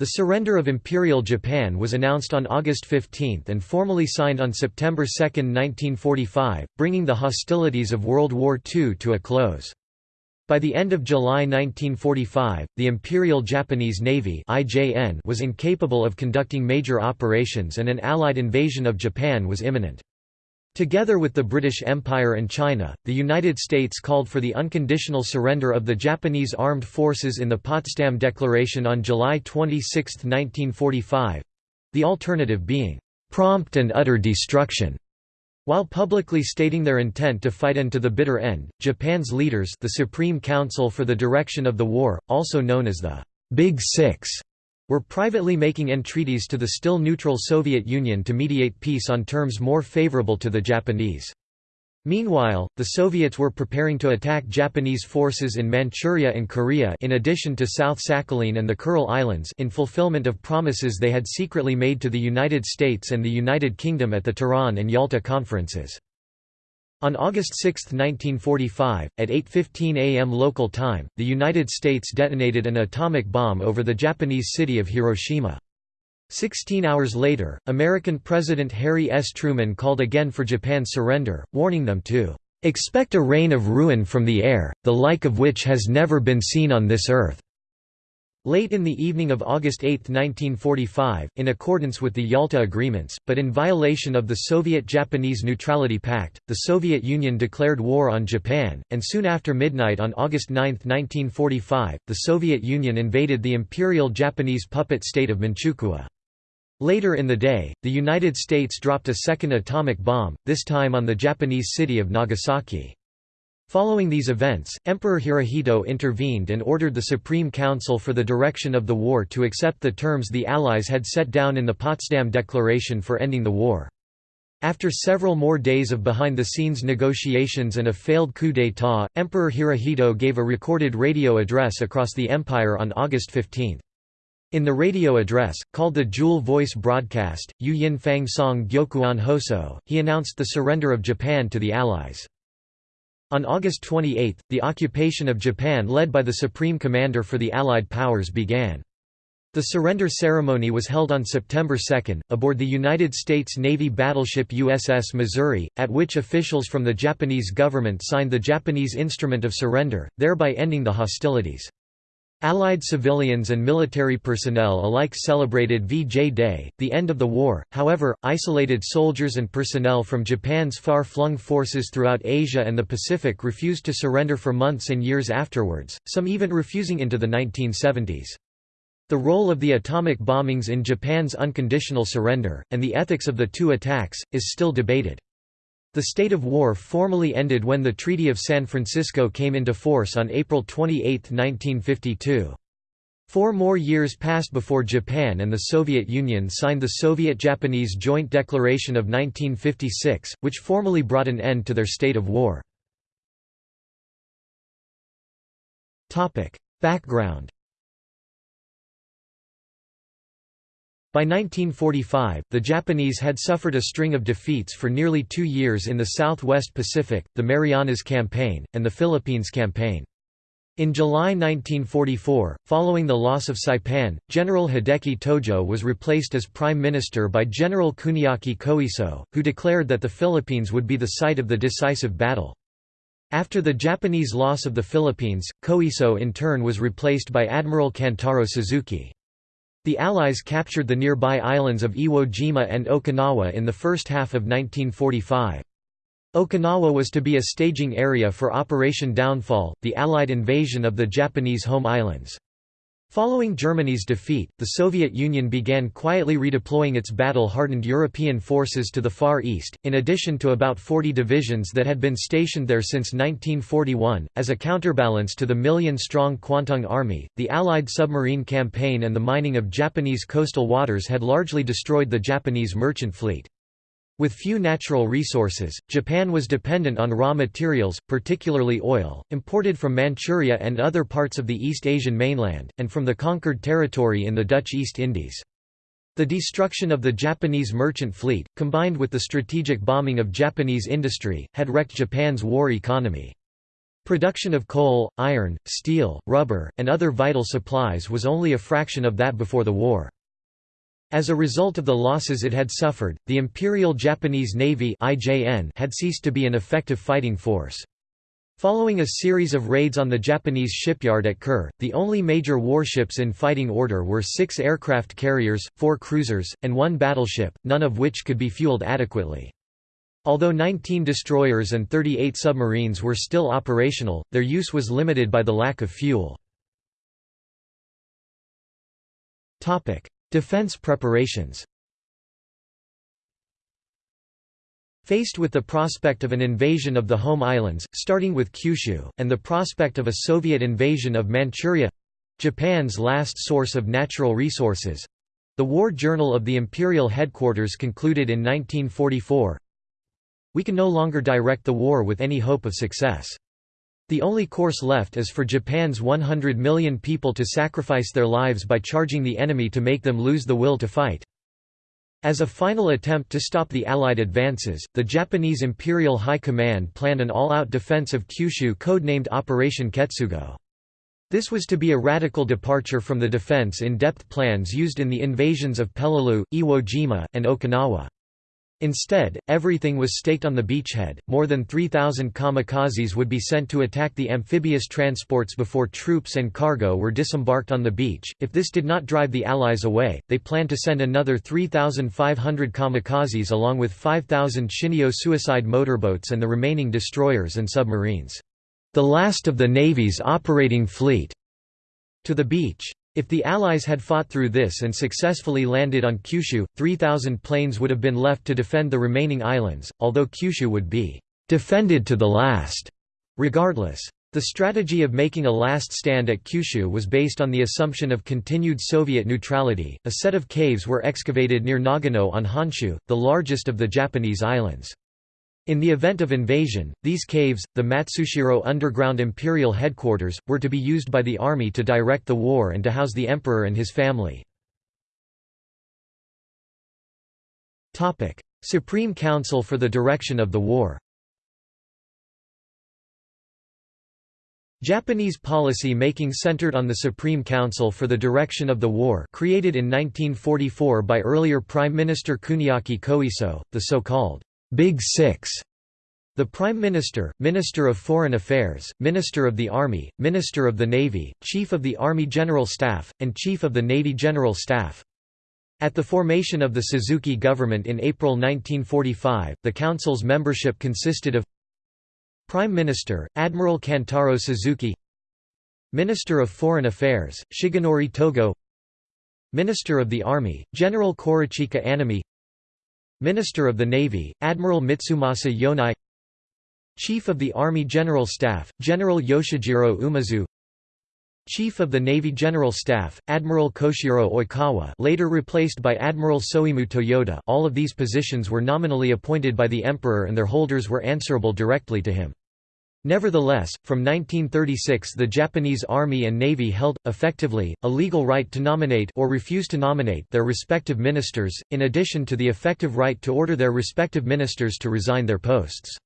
The surrender of Imperial Japan was announced on August 15 and formally signed on September 2, 1945, bringing the hostilities of World War II to a close. By the end of July 1945, the Imperial Japanese Navy was incapable of conducting major operations and an Allied invasion of Japan was imminent. Together with the British Empire and China, the United States called for the unconditional surrender of the Japanese armed forces in the Potsdam Declaration on July 26, 1945—the alternative being, "...prompt and utter destruction." While publicly stating their intent to fight and to the bitter end, Japan's leaders the Supreme Council for the Direction of the War, also known as the Big Six, were privately making entreaties to the still neutral Soviet Union to mediate peace on terms more favorable to the Japanese. Meanwhile, the Soviets were preparing to attack Japanese forces in Manchuria and Korea in addition to South Sakhalin and the Kuril Islands in fulfillment of promises they had secretly made to the United States and the United Kingdom at the Tehran and Yalta conferences. On August 6, 1945, at 8.15 am local time, the United States detonated an atomic bomb over the Japanese city of Hiroshima. Sixteen hours later, American President Harry S. Truman called again for Japan's surrender, warning them to "...expect a rain of ruin from the air, the like of which has never been seen on this earth." Late in the evening of August 8, 1945, in accordance with the Yalta Agreements, but in violation of the Soviet-Japanese Neutrality Pact, the Soviet Union declared war on Japan, and soon after midnight on August 9, 1945, the Soviet Union invaded the Imperial Japanese puppet state of Manchukuo. Later in the day, the United States dropped a second atomic bomb, this time on the Japanese city of Nagasaki. Following these events, Emperor Hirohito intervened and ordered the Supreme Council for the Direction of the War to accept the terms the Allies had set down in the Potsdam Declaration for ending the war. After several more days of behind-the-scenes negotiations and a failed coup d'état, Emperor Hirohito gave a recorded radio address across the empire on August 15. In the radio address, called the Jewel Voice Broadcast, Yu Yin Fang Song Gyokuon Hoso, he announced the surrender of Japan to the Allies. On August 28, the occupation of Japan led by the Supreme Commander for the Allied powers began. The surrender ceremony was held on September 2, aboard the United States Navy battleship USS Missouri, at which officials from the Japanese government signed the Japanese Instrument of Surrender, thereby ending the hostilities. Allied civilians and military personnel alike celebrated VJ Day, the end of the war, however, isolated soldiers and personnel from Japan's far-flung forces throughout Asia and the Pacific refused to surrender for months and years afterwards, some even refusing into the 1970s. The role of the atomic bombings in Japan's unconditional surrender, and the ethics of the two attacks, is still debated. The state of war formally ended when the Treaty of San Francisco came into force on April 28, 1952. Four more years passed before Japan and the Soviet Union signed the Soviet-Japanese Joint Declaration of 1956, which formally brought an end to their state of war. Background By 1945, the Japanese had suffered a string of defeats for nearly two years in the Southwest Pacific, the Marianas Campaign, and the Philippines Campaign. In July 1944, following the loss of Saipan, General Hideki Tojo was replaced as Prime Minister by General Kuniaki Koiso, who declared that the Philippines would be the site of the decisive battle. After the Japanese loss of the Philippines, Koiso in turn was replaced by Admiral Kantaro Suzuki. The Allies captured the nearby islands of Iwo Jima and Okinawa in the first half of 1945. Okinawa was to be a staging area for Operation Downfall, the Allied invasion of the Japanese home islands. Following Germany's defeat, the Soviet Union began quietly redeploying its battle-hardened European forces to the Far East, in addition to about 40 divisions that had been stationed there since 1941. As a counterbalance to the million-strong Kwantung Army, the Allied submarine campaign and the mining of Japanese coastal waters had largely destroyed the Japanese merchant fleet. With few natural resources, Japan was dependent on raw materials, particularly oil, imported from Manchuria and other parts of the East Asian mainland, and from the conquered territory in the Dutch East Indies. The destruction of the Japanese merchant fleet, combined with the strategic bombing of Japanese industry, had wrecked Japan's war economy. Production of coal, iron, steel, rubber, and other vital supplies was only a fraction of that before the war. As a result of the losses it had suffered, the Imperial Japanese Navy had ceased to be an effective fighting force. Following a series of raids on the Japanese shipyard at Kure, the only major warships in fighting order were six aircraft carriers, four cruisers, and one battleship, none of which could be fueled adequately. Although 19 destroyers and 38 submarines were still operational, their use was limited by the lack of fuel. Defense preparations Faced with the prospect of an invasion of the home islands, starting with Kyushu, and the prospect of a Soviet invasion of Manchuria—Japan's last source of natural resources—the War Journal of the Imperial Headquarters concluded in 1944, we can no longer direct the war with any hope of success. The only course left is for Japan's 100 million people to sacrifice their lives by charging the enemy to make them lose the will to fight. As a final attempt to stop the Allied advances, the Japanese Imperial High Command planned an all-out defense of Kyushu codenamed Operation Ketsugo. This was to be a radical departure from the defense in-depth plans used in the invasions of Peleliu, Iwo Jima, and Okinawa. Instead, everything was staked on the beachhead. More than 3,000 kamikazes would be sent to attack the amphibious transports before troops and cargo were disembarked on the beach. If this did not drive the Allies away, they planned to send another 3,500 kamikazes along with 5,000 Shinyo suicide motorboats and the remaining destroyers and submarines. The last of the Navy's operating fleet. To the beach. If the Allies had fought through this and successfully landed on Kyushu, 3,000 planes would have been left to defend the remaining islands, although Kyushu would be «defended to the last» regardless. The strategy of making a last stand at Kyushu was based on the assumption of continued Soviet neutrality. A set of caves were excavated near Nagano on Honshu, the largest of the Japanese islands. In the event of invasion, these caves, the Matsushiro underground imperial headquarters, were to be used by the army to direct the war and to house the emperor and his family. Supreme Council for the direction of the war Japanese policy making centered on the Supreme Council for the Direction of the War created in 1944 by earlier Prime Minister Kuniaki Koiso, the so-called Big Six the Prime Minister, Minister of Foreign Affairs, Minister of the Army, Minister of the Navy, Chief of the Army General Staff, and Chief of the Navy General Staff. At the formation of the Suzuki government in April 1945, the Council's membership consisted of Prime Minister, Admiral Kantaro Suzuki Minister of Foreign Affairs, Shigenori Togo Minister of the Army, General Korechika Anami Minister of the Navy, Admiral Mitsumasa Yonai Chief of the Army General Staff, General Yoshijiro Umezu Chief of the Navy General Staff, Admiral Koshiro Oikawa later replaced by Admiral Soemu Toyoda all of these positions were nominally appointed by the Emperor and their holders were answerable directly to him. Nevertheless, from 1936 the Japanese Army and Navy held, effectively, a legal right to nominate or refuse to nominate their respective ministers, in addition to the effective right to order their respective ministers to resign their posts.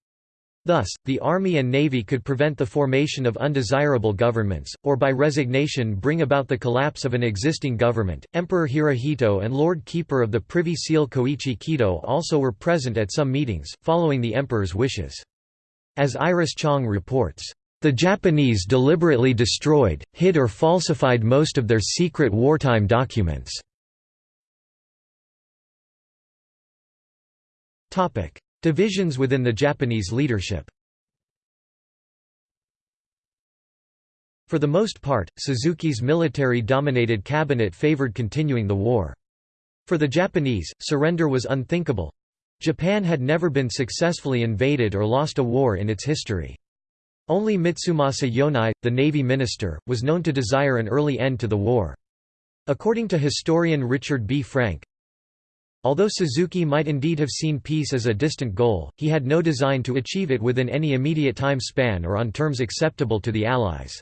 Thus, the Army and Navy could prevent the formation of undesirable governments, or by resignation bring about the collapse of an existing government. Emperor Hirohito and Lord Keeper of the Privy Seal Koichi Kido also were present at some meetings, following the emperor's wishes. As Iris Chang reports, "...the Japanese deliberately destroyed, hid or falsified most of their secret wartime documents." Divisions within the Japanese leadership For the most part, Suzuki's military-dominated cabinet favored continuing the war. For the Japanese, surrender was unthinkable, Japan had never been successfully invaded or lost a war in its history. Only Mitsumasa Yonai, the navy minister, was known to desire an early end to the war. According to historian Richard B. Frank, Although Suzuki might indeed have seen peace as a distant goal, he had no design to achieve it within any immediate time span or on terms acceptable to the Allies.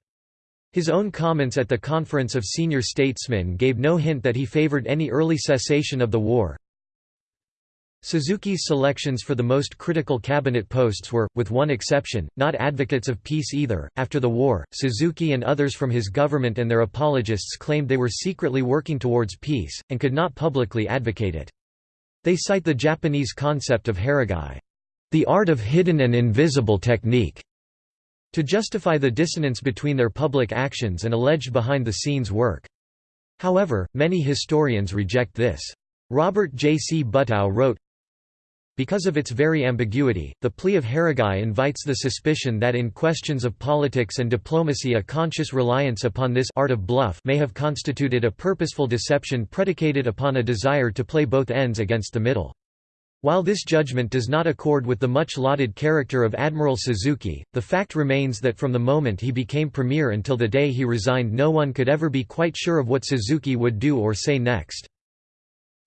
His own comments at the Conference of Senior Statesmen gave no hint that he favored any early cessation of the war. Suzuki's selections for the most critical cabinet posts were, with one exception, not advocates of peace either. After the war, Suzuki and others from his government and their apologists claimed they were secretly working towards peace, and could not publicly advocate it. They cite the Japanese concept of haragei, the art of hidden and invisible technique, to justify the dissonance between their public actions and alleged behind-the-scenes work. However, many historians reject this. Robert J. C. Butow wrote, because of its very ambiguity, the plea of Haragei invites the suspicion that in questions of politics and diplomacy a conscious reliance upon this art of bluff may have constituted a purposeful deception predicated upon a desire to play both ends against the middle. While this judgment does not accord with the much lauded character of Admiral Suzuki, the fact remains that from the moment he became premier until the day he resigned no one could ever be quite sure of what Suzuki would do or say next.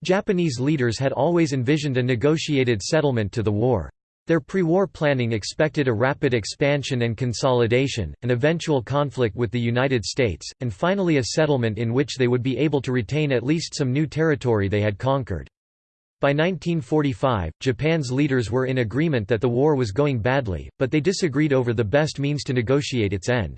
Japanese leaders had always envisioned a negotiated settlement to the war. Their pre-war planning expected a rapid expansion and consolidation, an eventual conflict with the United States, and finally a settlement in which they would be able to retain at least some new territory they had conquered. By 1945, Japan's leaders were in agreement that the war was going badly, but they disagreed over the best means to negotiate its end.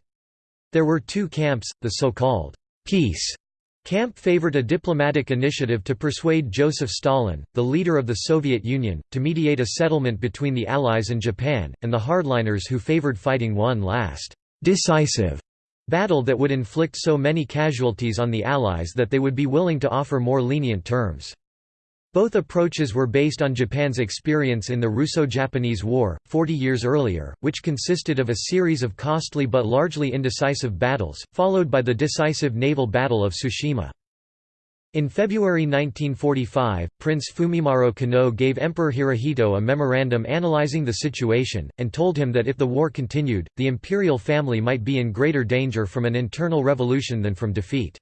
There were two camps, the so-called peace Camp favored a diplomatic initiative to persuade Joseph Stalin, the leader of the Soviet Union, to mediate a settlement between the Allies and Japan, and the hardliners who favored fighting one last, decisive battle that would inflict so many casualties on the Allies that they would be willing to offer more lenient terms. Both approaches were based on Japan's experience in the Russo-Japanese War, 40 years earlier, which consisted of a series of costly but largely indecisive battles, followed by the decisive naval Battle of Tsushima. In February 1945, Prince Fumimaro Konoe gave Emperor Hirohito a memorandum analyzing the situation, and told him that if the war continued, the imperial family might be in greater danger from an internal revolution than from defeat.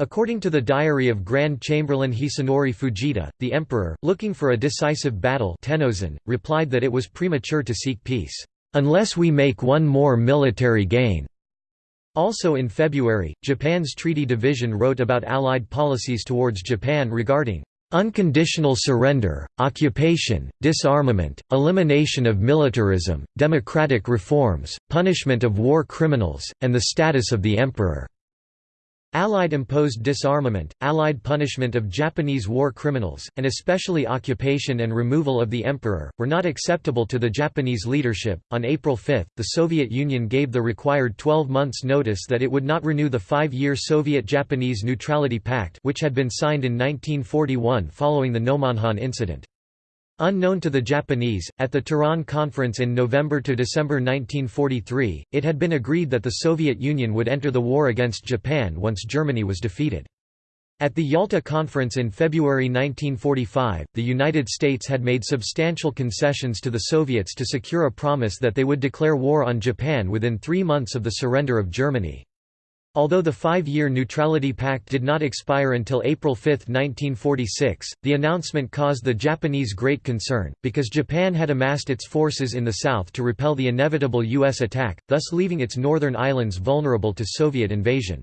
According to the diary of Grand Chamberlain Hisanori Fujita, the emperor, looking for a decisive battle Tennozan, replied that it was premature to seek peace, "...unless we make one more military gain." Also in February, Japan's treaty division wrote about Allied policies towards Japan regarding unconditional surrender, occupation, disarmament, elimination of militarism, democratic reforms, punishment of war criminals, and the status of the emperor. Allied imposed disarmament, Allied punishment of Japanese war criminals, and especially occupation and removal of the emperor, were not acceptable to the Japanese leadership. On April 5, the Soviet Union gave the required 12 months' notice that it would not renew the five year Soviet Japanese Neutrality Pact, which had been signed in 1941 following the Nomonhan incident. Unknown to the Japanese, at the Tehran Conference in November to December 1943, it had been agreed that the Soviet Union would enter the war against Japan once Germany was defeated. At the Yalta Conference in February 1945, the United States had made substantial concessions to the Soviets to secure a promise that they would declare war on Japan within three months of the surrender of Germany. Although the five-year Neutrality Pact did not expire until April 5, 1946, the announcement caused the Japanese great concern, because Japan had amassed its forces in the south to repel the inevitable U.S. attack, thus leaving its northern islands vulnerable to Soviet invasion.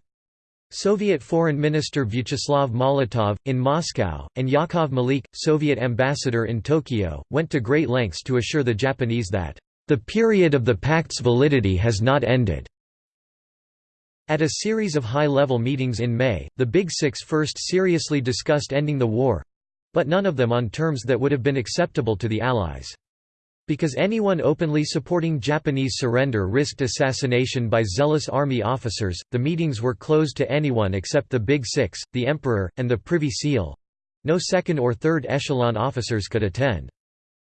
Soviet Foreign Minister Vyacheslav Molotov, in Moscow, and Yakov Malik, Soviet ambassador in Tokyo, went to great lengths to assure the Japanese that, "...the period of the pact's validity has not ended." At a series of high-level meetings in May, the Big Six first seriously discussed ending the war—but none of them on terms that would have been acceptable to the Allies. Because anyone openly supporting Japanese surrender risked assassination by zealous army officers, the meetings were closed to anyone except the Big Six, the Emperor, and the Privy Seal. No second or third echelon officers could attend.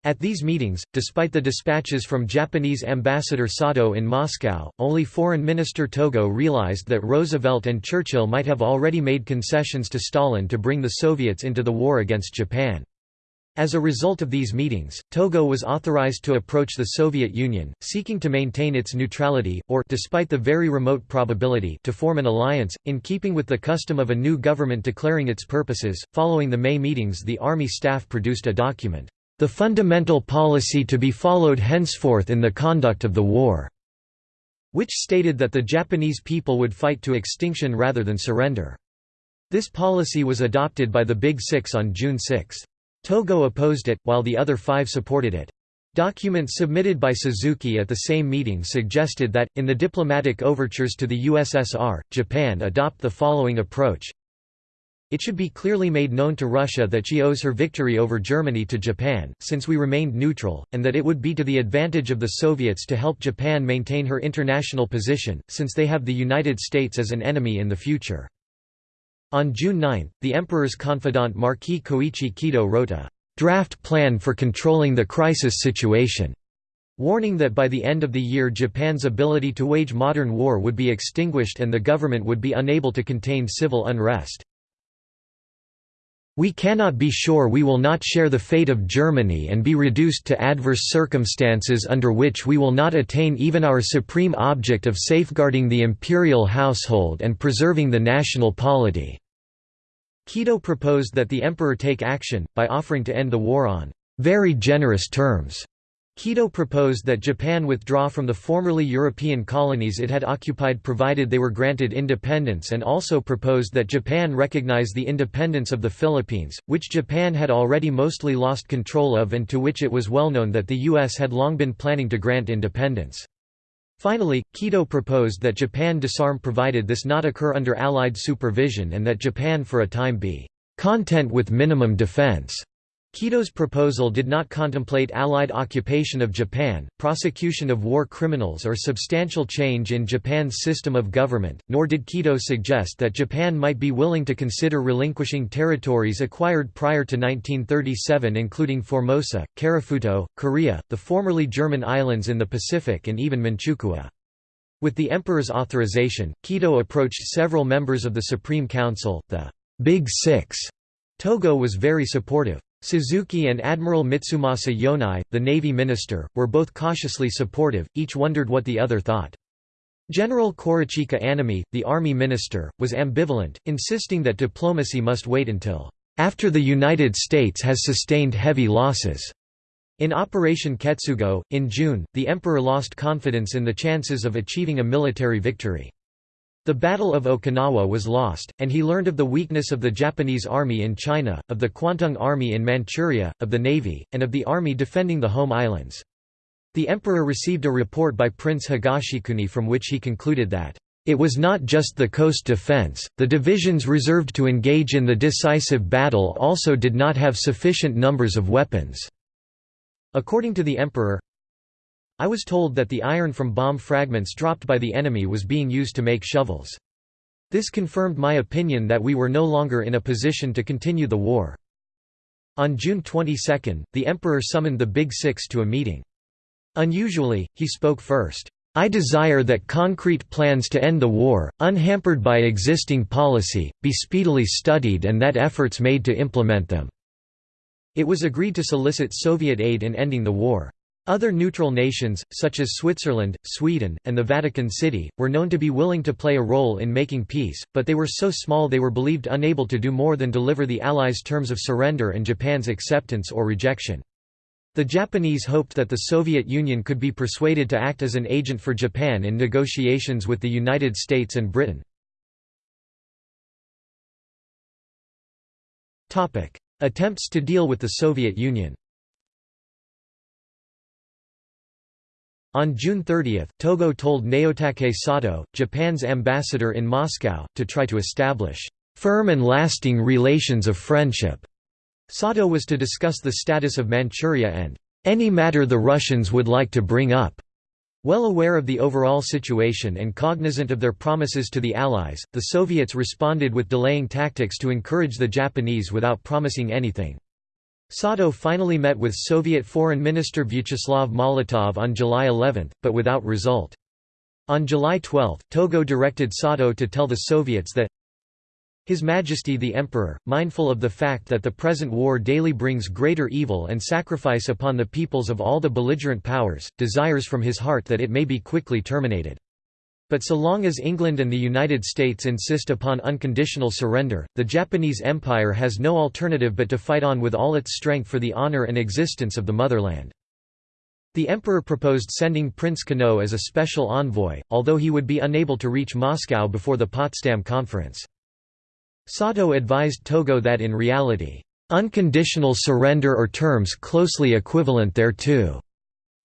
At these meetings, despite the dispatches from Japanese ambassador Sato in Moscow, only Foreign Minister Togo realized that Roosevelt and Churchill might have already made concessions to Stalin to bring the Soviets into the war against Japan. As a result of these meetings, Togo was authorized to approach the Soviet Union, seeking to maintain its neutrality, or despite the very remote probability to form an alliance, in keeping with the custom of a new government declaring its purposes. Following the May meetings the Army staff produced a document, the fundamental policy to be followed henceforth in the conduct of the war", which stated that the Japanese people would fight to extinction rather than surrender. This policy was adopted by the Big Six on June 6. Togo opposed it, while the other five supported it. Documents submitted by Suzuki at the same meeting suggested that, in the diplomatic overtures to the USSR, Japan adopt the following approach. It should be clearly made known to Russia that she owes her victory over Germany to Japan, since we remained neutral, and that it would be to the advantage of the Soviets to help Japan maintain her international position, since they have the United States as an enemy in the future. On June 9, the Emperor's confidant Marquis Koichi Kido wrote a draft plan for controlling the crisis situation, warning that by the end of the year Japan's ability to wage modern war would be extinguished and the government would be unable to contain civil unrest. We cannot be sure we will not share the fate of Germany and be reduced to adverse circumstances under which we will not attain even our supreme object of safeguarding the imperial household and preserving the national polity." Kido proposed that the emperor take action, by offering to end the war on very generous terms. Kido proposed that Japan withdraw from the formerly European colonies it had occupied provided they were granted independence and also proposed that Japan recognize the independence of the Philippines, which Japan had already mostly lost control of and to which it was well known that the U.S. had long been planning to grant independence. Finally, Kido proposed that Japan disarm provided this not occur under Allied supervision and that Japan for a time be content with minimum defense. Kido's proposal did not contemplate Allied occupation of Japan, prosecution of war criminals or substantial change in Japan's system of government, nor did Kido suggest that Japan might be willing to consider relinquishing territories acquired prior to 1937 including Formosa, Karafuto, Korea, the formerly German islands in the Pacific and even Manchukuo. With the emperor's authorization, Kido approached several members of the Supreme Council, the Big Six. Togo was very supportive. Suzuki and Admiral Mitsumasa Yonai, the Navy minister, were both cautiously supportive, each wondered what the other thought. General Korechika Anami, the army minister, was ambivalent, insisting that diplomacy must wait until after the United States has sustained heavy losses. In Operation Ketsugo, in June, the emperor lost confidence in the chances of achieving a military victory. The Battle of Okinawa was lost, and he learned of the weakness of the Japanese army in China, of the Kwantung Army in Manchuria, of the navy, and of the army defending the home islands. The emperor received a report by Prince Higashikuni from which he concluded that, "...it was not just the coast defense, the divisions reserved to engage in the decisive battle also did not have sufficient numbers of weapons." According to the emperor, I was told that the iron from bomb fragments dropped by the enemy was being used to make shovels. This confirmed my opinion that we were no longer in a position to continue the war. On June 22, the emperor summoned the Big Six to a meeting. Unusually, he spoke first. I desire that concrete plans to end the war, unhampered by existing policy, be speedily studied and that efforts made to implement them." It was agreed to solicit Soviet aid in ending the war. Other neutral nations, such as Switzerland, Sweden, and the Vatican City, were known to be willing to play a role in making peace, but they were so small they were believed unable to do more than deliver the Allies' terms of surrender and Japan's acceptance or rejection. The Japanese hoped that the Soviet Union could be persuaded to act as an agent for Japan in negotiations with the United States and Britain. Attempts to deal with the Soviet Union On June 30, Togo told Naotake Sato, Japan's ambassador in Moscow, to try to establish firm and lasting relations of friendship. Sato was to discuss the status of Manchuria and any matter the Russians would like to bring up. Well aware of the overall situation and cognizant of their promises to the Allies, the Soviets responded with delaying tactics to encourage the Japanese without promising anything. Sato finally met with Soviet Foreign Minister Vyacheslav Molotov on July 11, but without result. On July 12, Togo directed Sato to tell the Soviets that His Majesty the Emperor, mindful of the fact that the present war daily brings greater evil and sacrifice upon the peoples of all the belligerent powers, desires from his heart that it may be quickly terminated. But so long as England and the United States insist upon unconditional surrender, the Japanese Empire has no alternative but to fight on with all its strength for the honor and existence of the motherland. The emperor proposed sending Prince Konoe as a special envoy, although he would be unable to reach Moscow before the Potsdam Conference. Sato advised Togo that in reality, "...unconditional surrender or terms closely equivalent thereto,"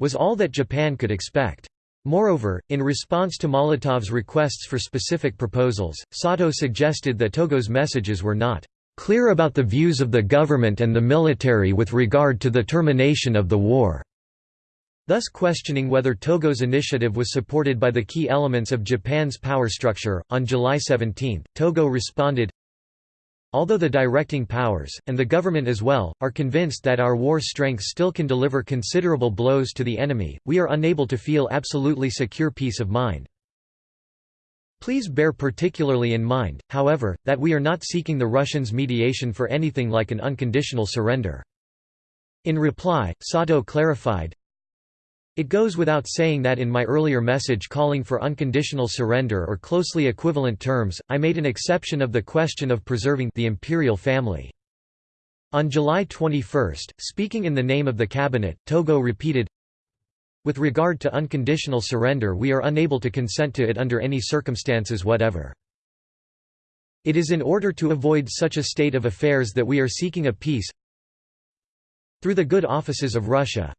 was all that Japan could expect. Moreover, in response to Molotov's requests for specific proposals, Sato suggested that Togo's messages were not clear about the views of the government and the military with regard to the termination of the war, thus questioning whether Togo's initiative was supported by the key elements of Japan's power structure. On July 17, Togo responded Although the directing powers, and the government as well, are convinced that our war strength still can deliver considerable blows to the enemy, we are unable to feel absolutely secure peace of mind. Please bear particularly in mind, however, that we are not seeking the Russians' mediation for anything like an unconditional surrender. In reply, Sato clarified, it goes without saying that in my earlier message calling for unconditional surrender or closely equivalent terms, I made an exception of the question of preserving the imperial family. On July 21, speaking in the name of the cabinet, Togo repeated, With regard to unconditional surrender we are unable to consent to it under any circumstances whatever. It is in order to avoid such a state of affairs that we are seeking a peace through the good offices of Russia,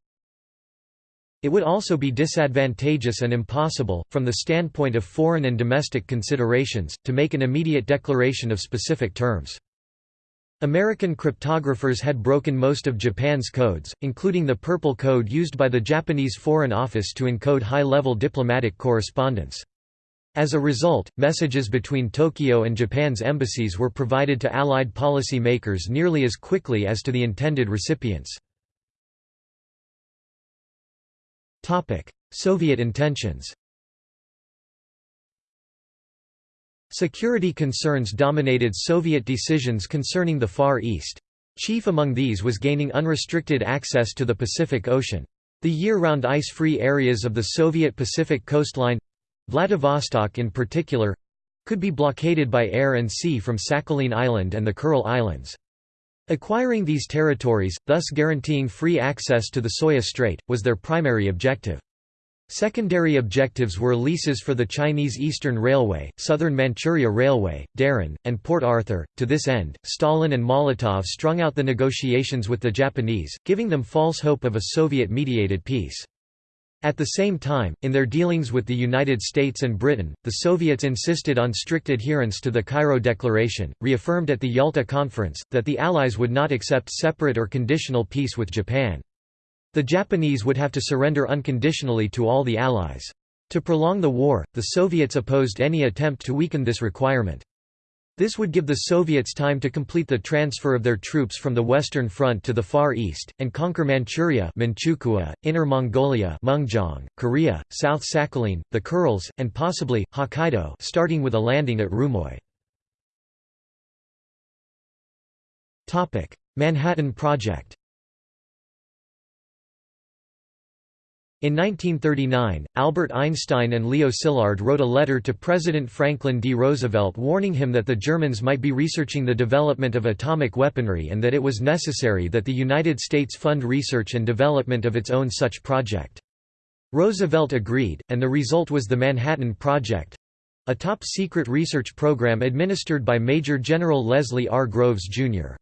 it would also be disadvantageous and impossible, from the standpoint of foreign and domestic considerations, to make an immediate declaration of specific terms. American cryptographers had broken most of Japan's codes, including the Purple Code used by the Japanese Foreign Office to encode high-level diplomatic correspondence. As a result, messages between Tokyo and Japan's embassies were provided to Allied policy makers nearly as quickly as to the intended recipients. Soviet intentions Security concerns dominated Soviet decisions concerning the Far East. Chief among these was gaining unrestricted access to the Pacific Ocean. The year-round ice-free areas of the Soviet Pacific coastline—Vladivostok in particular—could be blockaded by air and sea from Sakhalin Island and the Kuril Islands. Acquiring these territories, thus guaranteeing free access to the Soya Strait, was their primary objective. Secondary objectives were leases for the Chinese Eastern Railway, Southern Manchuria Railway, Dairen, and Port Arthur. To this end, Stalin and Molotov strung out the negotiations with the Japanese, giving them false hope of a Soviet mediated peace. At the same time, in their dealings with the United States and Britain, the Soviets insisted on strict adherence to the Cairo Declaration, reaffirmed at the Yalta Conference, that the Allies would not accept separate or conditional peace with Japan. The Japanese would have to surrender unconditionally to all the Allies. To prolong the war, the Soviets opposed any attempt to weaken this requirement. This would give the Soviets time to complete the transfer of their troops from the Western Front to the Far East, and conquer Manchuria Manchukuo, Inner Mongolia Mengjiang, Korea, South Sakhalin, the Kurils, and possibly, Hokkaido starting with a landing at Rumoi. Manhattan Project In 1939, Albert Einstein and Leo Szilard wrote a letter to President Franklin D. Roosevelt warning him that the Germans might be researching the development of atomic weaponry and that it was necessary that the United States fund research and development of its own such project. Roosevelt agreed, and the result was the Manhattan Project—a top-secret research program administered by Major General Leslie R. Groves, Jr.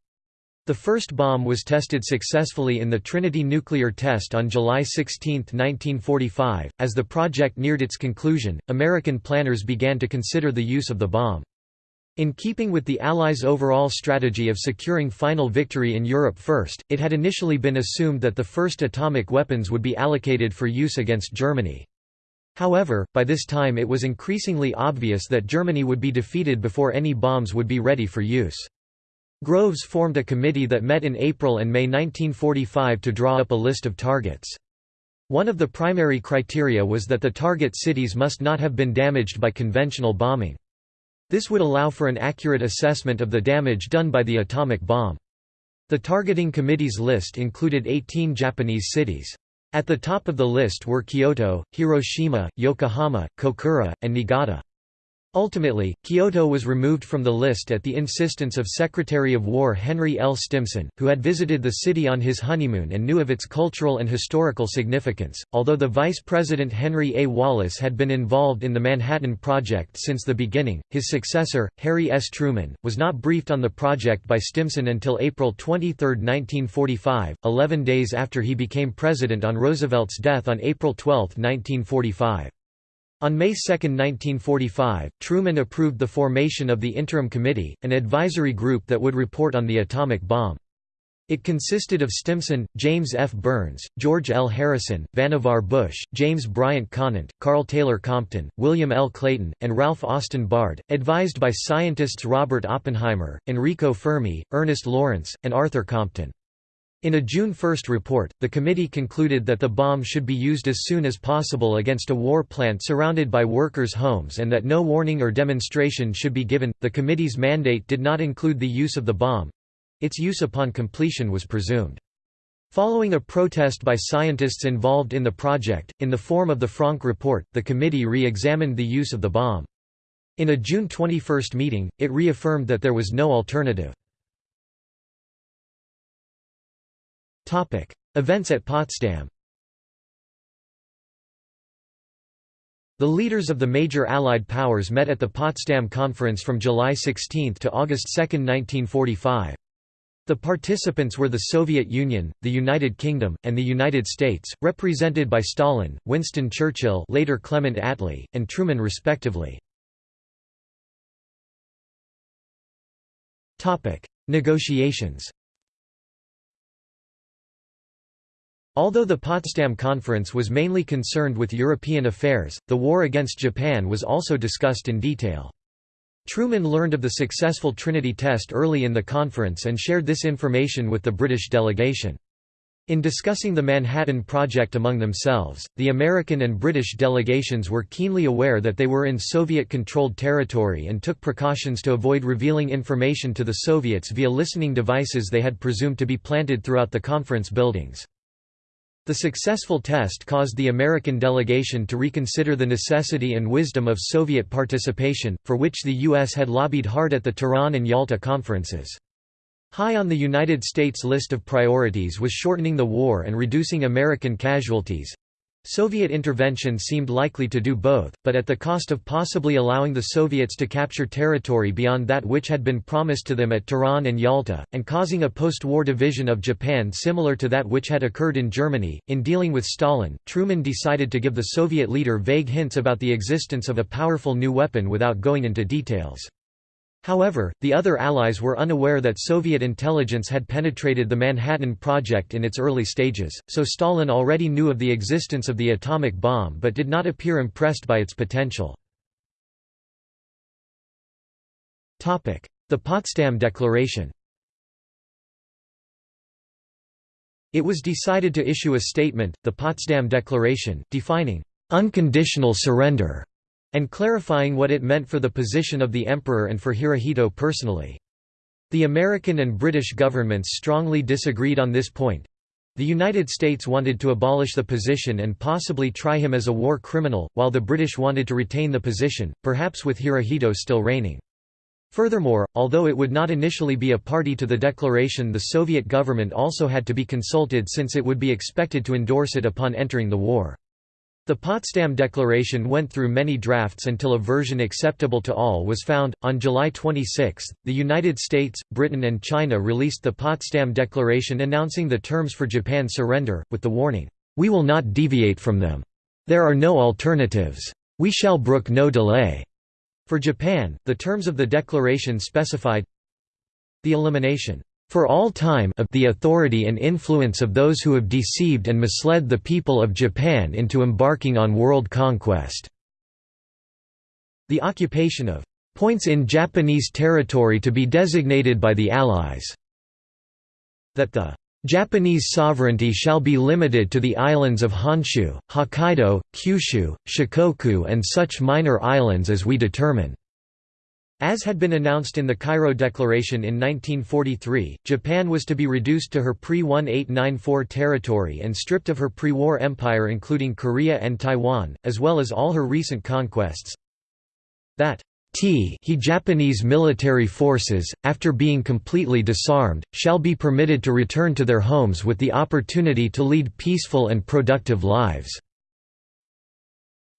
The first bomb was tested successfully in the Trinity nuclear test on July 16, 1945. As the project neared its conclusion, American planners began to consider the use of the bomb. In keeping with the Allies' overall strategy of securing final victory in Europe first, it had initially been assumed that the first atomic weapons would be allocated for use against Germany. However, by this time it was increasingly obvious that Germany would be defeated before any bombs would be ready for use. Groves formed a committee that met in April and May 1945 to draw up a list of targets. One of the primary criteria was that the target cities must not have been damaged by conventional bombing. This would allow for an accurate assessment of the damage done by the atomic bomb. The targeting committee's list included 18 Japanese cities. At the top of the list were Kyoto, Hiroshima, Yokohama, Kokura, and Niigata. Ultimately, Kyoto was removed from the list at the insistence of Secretary of War Henry L. Stimson, who had visited the city on his honeymoon and knew of its cultural and historical significance. Although the Vice President Henry A. Wallace had been involved in the Manhattan Project since the beginning, his successor, Harry S. Truman, was not briefed on the project by Stimson until April 23, 1945, 11 days after he became president on Roosevelt's death on April 12, 1945. On May 2, 1945, Truman approved the formation of the Interim Committee, an advisory group that would report on the atomic bomb. It consisted of Stimson, James F. Byrnes, George L. Harrison, Vannevar Bush, James Bryant Conant, Karl Taylor Compton, William L. Clayton, and Ralph Austin Bard, advised by scientists Robert Oppenheimer, Enrico Fermi, Ernest Lawrence, and Arthur Compton. In a June 1 report, the committee concluded that the bomb should be used as soon as possible against a war plant surrounded by workers' homes and that no warning or demonstration should be given. The committee's mandate did not include the use of the bomb its use upon completion was presumed. Following a protest by scientists involved in the project, in the form of the Franck Report, the committee re examined the use of the bomb. In a June 21 meeting, it reaffirmed that there was no alternative. Events at Potsdam The leaders of the major Allied powers met at the Potsdam Conference from July 16 to August 2, 1945. The participants were the Soviet Union, the United Kingdom, and the United States, represented by Stalin, Winston Churchill later Clement Attlee, and Truman respectively. Negotiations Although the Potsdam Conference was mainly concerned with European affairs, the war against Japan was also discussed in detail. Truman learned of the successful Trinity test early in the conference and shared this information with the British delegation. In discussing the Manhattan Project among themselves, the American and British delegations were keenly aware that they were in Soviet-controlled territory and took precautions to avoid revealing information to the Soviets via listening devices they had presumed to be planted throughout the conference buildings. The successful test caused the American delegation to reconsider the necessity and wisdom of Soviet participation, for which the U.S. had lobbied hard at the Tehran and Yalta conferences. High on the United States list of priorities was shortening the war and reducing American casualties, Soviet intervention seemed likely to do both, but at the cost of possibly allowing the Soviets to capture territory beyond that which had been promised to them at Tehran and Yalta, and causing a post-war division of Japan similar to that which had occurred in Germany. In dealing with Stalin, Truman decided to give the Soviet leader vague hints about the existence of a powerful new weapon without going into details. However, the other Allies were unaware that Soviet intelligence had penetrated the Manhattan Project in its early stages, so Stalin already knew of the existence of the atomic bomb but did not appear impressed by its potential. The Potsdam Declaration It was decided to issue a statement, the Potsdam Declaration, defining unconditional surrender and clarifying what it meant for the position of the emperor and for Hirohito personally. The American and British governments strongly disagreed on this point. The United States wanted to abolish the position and possibly try him as a war criminal, while the British wanted to retain the position, perhaps with Hirohito still reigning. Furthermore, although it would not initially be a party to the declaration the Soviet government also had to be consulted since it would be expected to endorse it upon entering the war. The Potsdam Declaration went through many drafts until a version acceptable to all was found. On July 26, the United States, Britain, and China released the Potsdam Declaration announcing the terms for Japan's surrender, with the warning, We will not deviate from them. There are no alternatives. We shall brook no delay. For Japan, the terms of the declaration specified the elimination for all time of the authority and influence of those who have deceived and misled the people of Japan into embarking on world conquest." The occupation of "...points in Japanese territory to be designated by the Allies." That the Japanese sovereignty shall be limited to the islands of Honshu, Hokkaido, Kyushu, Shikoku and such minor islands as we determine." As had been announced in the Cairo Declaration in 1943, Japan was to be reduced to her pre-1894 territory and stripped of her pre-war empire including Korea and Taiwan, as well as all her recent conquests. That T he Japanese military forces, after being completely disarmed, shall be permitted to return to their homes with the opportunity to lead peaceful and productive lives.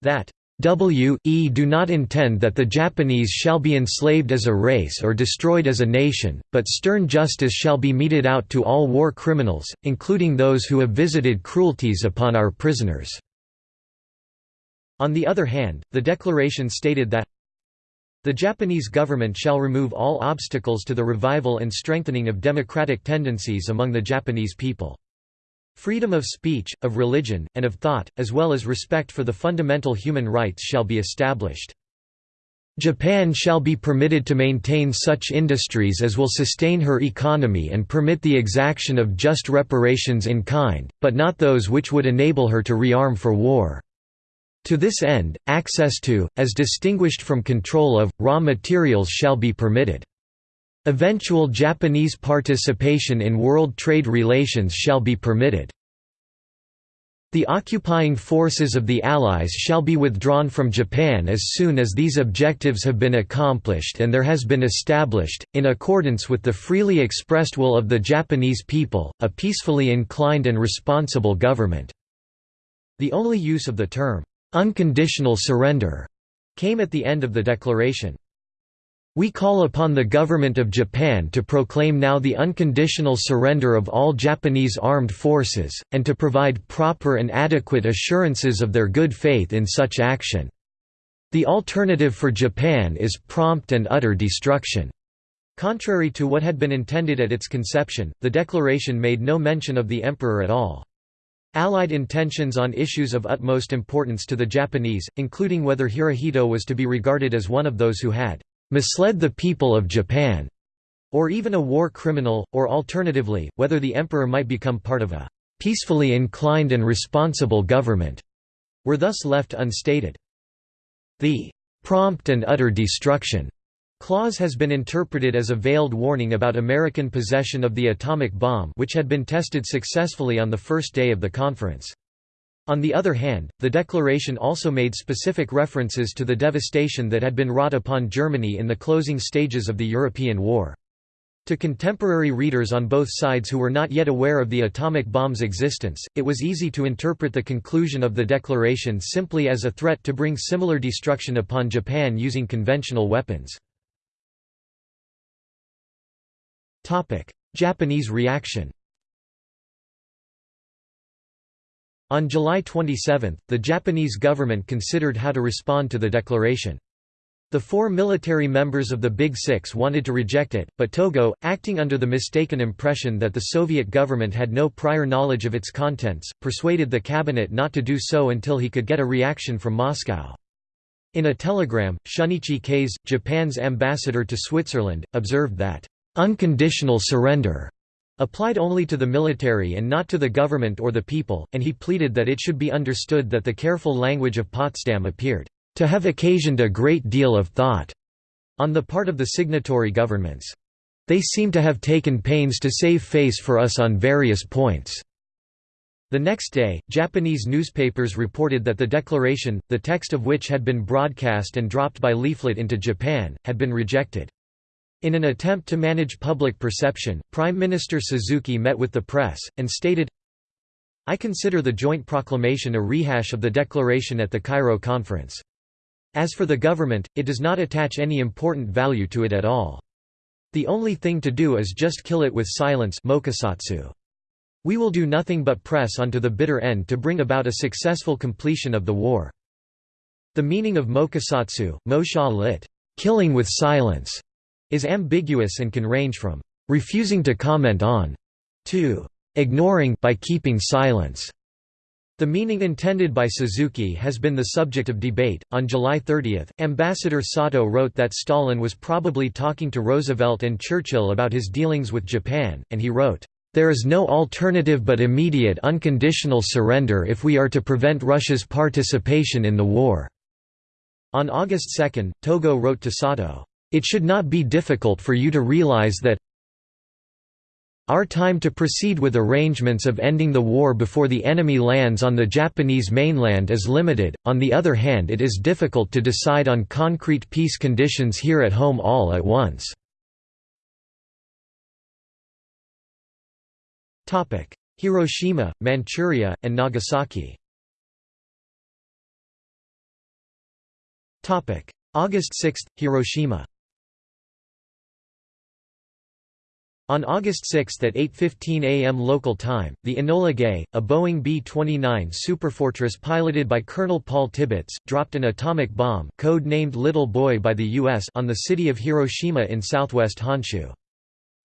That W e do not intend that the Japanese shall be enslaved as a race or destroyed as a nation, but stern justice shall be meted out to all war criminals, including those who have visited cruelties upon our prisoners." On the other hand, the declaration stated that the Japanese government shall remove all obstacles to the revival and strengthening of democratic tendencies among the Japanese people. Freedom of speech, of religion, and of thought, as well as respect for the fundamental human rights shall be established. Japan shall be permitted to maintain such industries as will sustain her economy and permit the exaction of just reparations in kind, but not those which would enable her to rearm for war. To this end, access to, as distinguished from control of, raw materials shall be permitted. Eventual Japanese participation in world trade relations shall be permitted. The occupying forces of the Allies shall be withdrawn from Japan as soon as these objectives have been accomplished and there has been established, in accordance with the freely expressed will of the Japanese people, a peacefully inclined and responsible government." The only use of the term, Unconditional surrender came at the end of the declaration. We call upon the government of Japan to proclaim now the unconditional surrender of all Japanese armed forces, and to provide proper and adequate assurances of their good faith in such action. The alternative for Japan is prompt and utter destruction. Contrary to what had been intended at its conception, the declaration made no mention of the emperor at all. Allied intentions on issues of utmost importance to the Japanese, including whether Hirohito was to be regarded as one of those who had misled the people of Japan, or even a war criminal, or alternatively, whether the emperor might become part of a peacefully inclined and responsible government, were thus left unstated. The prompt and utter destruction Clause has been interpreted as a veiled warning about American possession of the atomic bomb which had been tested successfully on the first day of the conference. On the other hand, the declaration also made specific references to the devastation that had been wrought upon Germany in the closing stages of the European War. To contemporary readers on both sides who were not yet aware of the atomic bomb's existence, it was easy to interpret the conclusion of the declaration simply as a threat to bring similar destruction upon Japan using conventional weapons. Japanese reaction On July 27, the Japanese government considered how to respond to the declaration. The four military members of the Big Six wanted to reject it, but Togo, acting under the mistaken impression that the Soviet government had no prior knowledge of its contents, persuaded the cabinet not to do so until he could get a reaction from Moscow. In a telegram, Shunichi Kase, Japan's ambassador to Switzerland, observed that unconditional surrender applied only to the military and not to the government or the people, and he pleaded that it should be understood that the careful language of Potsdam appeared to have occasioned a great deal of thought on the part of the signatory governments. They seem to have taken pains to save face for us on various points. The next day, Japanese newspapers reported that the declaration, the text of which had been broadcast and dropped by leaflet into Japan, had been rejected. In an attempt to manage public perception, Prime Minister Suzuki met with the press, and stated, I consider the joint proclamation a rehash of the declaration at the Cairo conference. As for the government, it does not attach any important value to it at all. The only thing to do is just kill it with silence. We will do nothing but press on to the bitter end to bring about a successful completion of the war. The meaning of mokusatsu, mosha lit, killing with silence, is ambiguous and can range from refusing to comment on to ignoring by keeping silence. The meaning intended by Suzuki has been the subject of debate. On July 30, Ambassador Sato wrote that Stalin was probably talking to Roosevelt and Churchill about his dealings with Japan, and he wrote, There is no alternative but immediate unconditional surrender if we are to prevent Russia's participation in the war. On August 2, Togo wrote to Sato, it should not be difficult for you to realize that our time to proceed with arrangements of ending the war before the enemy lands on the Japanese mainland is limited, on the other hand it is difficult to decide on concrete peace conditions here at home all at once. Hiroshima, Manchuria, and Nagasaki. August 6, Hiroshima On August 6 at 8.15 am local time, the Enola Gay, a Boeing B-29 Superfortress piloted by Colonel Paul Tibbets, dropped an atomic bomb code-named Little Boy by the U.S. on the city of Hiroshima in southwest Honshu.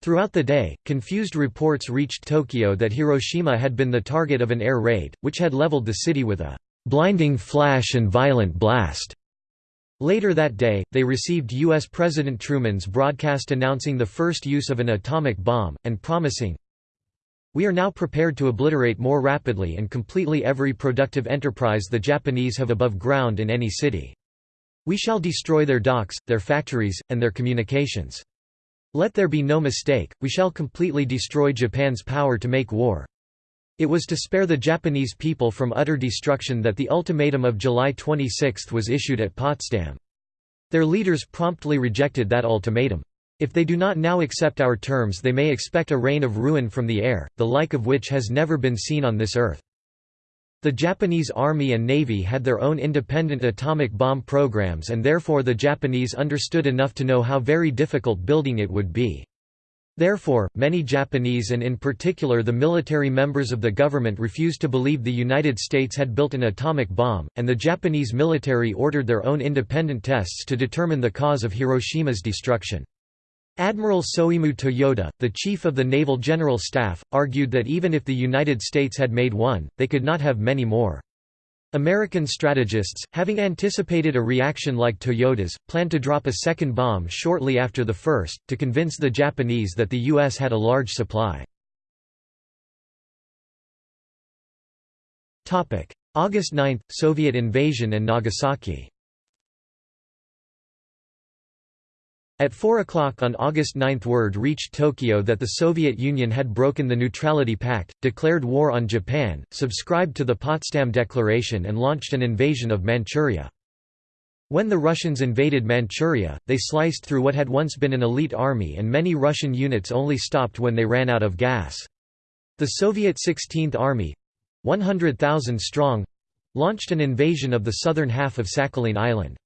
Throughout the day, confused reports reached Tokyo that Hiroshima had been the target of an air raid, which had leveled the city with a blinding flash and violent blast. Later that day, they received U.S. President Truman's broadcast announcing the first use of an atomic bomb, and promising, We are now prepared to obliterate more rapidly and completely every productive enterprise the Japanese have above ground in any city. We shall destroy their docks, their factories, and their communications. Let there be no mistake, we shall completely destroy Japan's power to make war. It was to spare the Japanese people from utter destruction that the ultimatum of July 26 was issued at Potsdam. Their leaders promptly rejected that ultimatum. If they do not now accept our terms they may expect a rain of ruin from the air, the like of which has never been seen on this earth. The Japanese Army and Navy had their own independent atomic bomb programs and therefore the Japanese understood enough to know how very difficult building it would be. Therefore, many Japanese and in particular the military members of the government refused to believe the United States had built an atomic bomb, and the Japanese military ordered their own independent tests to determine the cause of Hiroshima's destruction. Admiral Soemu Toyoda, the chief of the Naval General Staff, argued that even if the United States had made one, they could not have many more. American strategists, having anticipated a reaction like Toyoda's, planned to drop a second bomb shortly after the first, to convince the Japanese that the U.S. had a large supply. August 9 – Soviet invasion and Nagasaki At 4 o'clock on August 9 word reached Tokyo that the Soviet Union had broken the Neutrality Pact, declared war on Japan, subscribed to the Potsdam Declaration and launched an invasion of Manchuria. When the Russians invaded Manchuria, they sliced through what had once been an elite army and many Russian units only stopped when they ran out of gas. The Soviet 16th Army—100,000 strong—launched an invasion of the southern half of Sakhalin Island.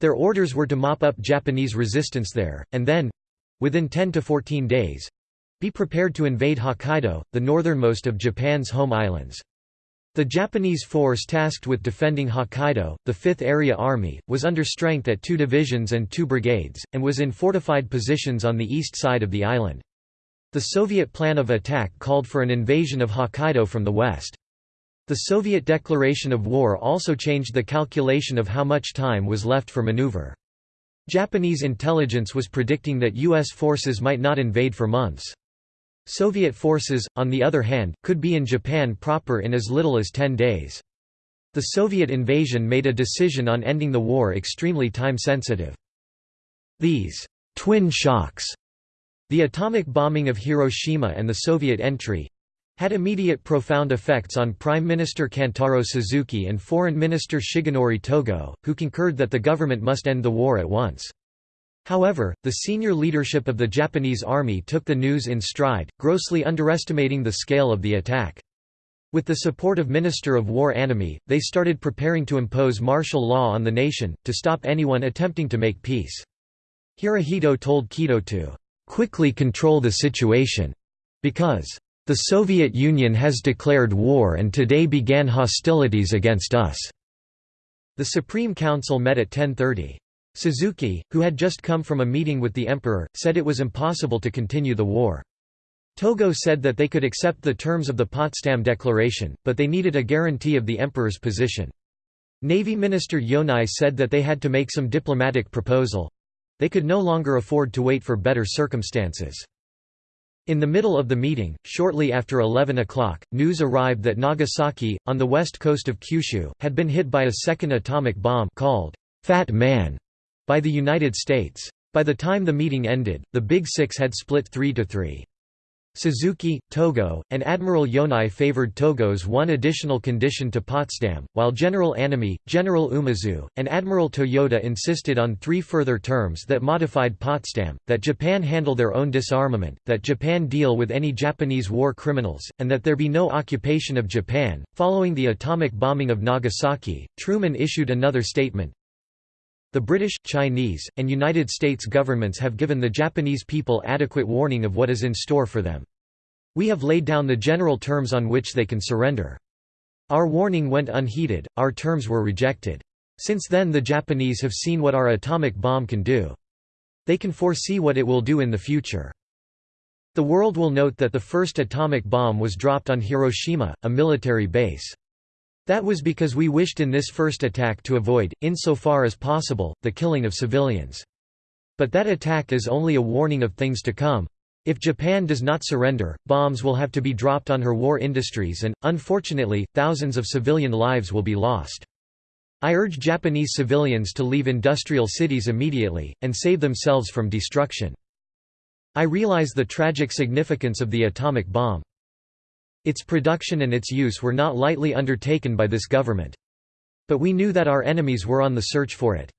Their orders were to mop up Japanese resistance there, and then—within 10 to 14 days—be prepared to invade Hokkaido, the northernmost of Japan's home islands. The Japanese force tasked with defending Hokkaido, the 5th Area Army, was under strength at two divisions and two brigades, and was in fortified positions on the east side of the island. The Soviet plan of attack called for an invasion of Hokkaido from the west. The Soviet declaration of war also changed the calculation of how much time was left for maneuver. Japanese intelligence was predicting that U.S. forces might not invade for months. Soviet forces, on the other hand, could be in Japan proper in as little as 10 days. The Soviet invasion made a decision on ending the war extremely time-sensitive. These twin shocks, the atomic bombing of Hiroshima and the Soviet entry, had immediate profound effects on Prime Minister Kantaro Suzuki and Foreign Minister Shigenori Togo, who concurred that the government must end the war at once. However, the senior leadership of the Japanese army took the news in stride, grossly underestimating the scale of the attack. With the support of Minister of War Anami, they started preparing to impose martial law on the nation, to stop anyone attempting to make peace. Hirohito told Kido to quickly control the situation, because the Soviet Union has declared war and today began hostilities against us." The Supreme Council met at 10.30. Suzuki, who had just come from a meeting with the emperor, said it was impossible to continue the war. Togo said that they could accept the terms of the Potsdam Declaration, but they needed a guarantee of the emperor's position. Navy Minister Yonai said that they had to make some diplomatic proposal. They could no longer afford to wait for better circumstances. In the middle of the meeting, shortly after 11 o'clock, news arrived that Nagasaki, on the west coast of Kyushu, had been hit by a second atomic bomb called Fat Man by the United States. By the time the meeting ended, the Big Six had split 3 to 3. Suzuki, Togo, and Admiral Yonai favored Togo's one additional condition to Potsdam, while General Anami, General Umezu, and Admiral Toyoda insisted on three further terms that modified Potsdam, that Japan handle their own disarmament, that Japan deal with any Japanese war criminals, and that there be no occupation of Japan. Following the atomic bombing of Nagasaki, Truman issued another statement, the British, Chinese, and United States governments have given the Japanese people adequate warning of what is in store for them. We have laid down the general terms on which they can surrender. Our warning went unheeded, our terms were rejected. Since then the Japanese have seen what our atomic bomb can do. They can foresee what it will do in the future. The world will note that the first atomic bomb was dropped on Hiroshima, a military base. That was because we wished in this first attack to avoid, insofar as possible, the killing of civilians. But that attack is only a warning of things to come. If Japan does not surrender, bombs will have to be dropped on her war industries and, unfortunately, thousands of civilian lives will be lost. I urge Japanese civilians to leave industrial cities immediately, and save themselves from destruction. I realize the tragic significance of the atomic bomb. Its production and its use were not lightly undertaken by this government. But we knew that our enemies were on the search for it.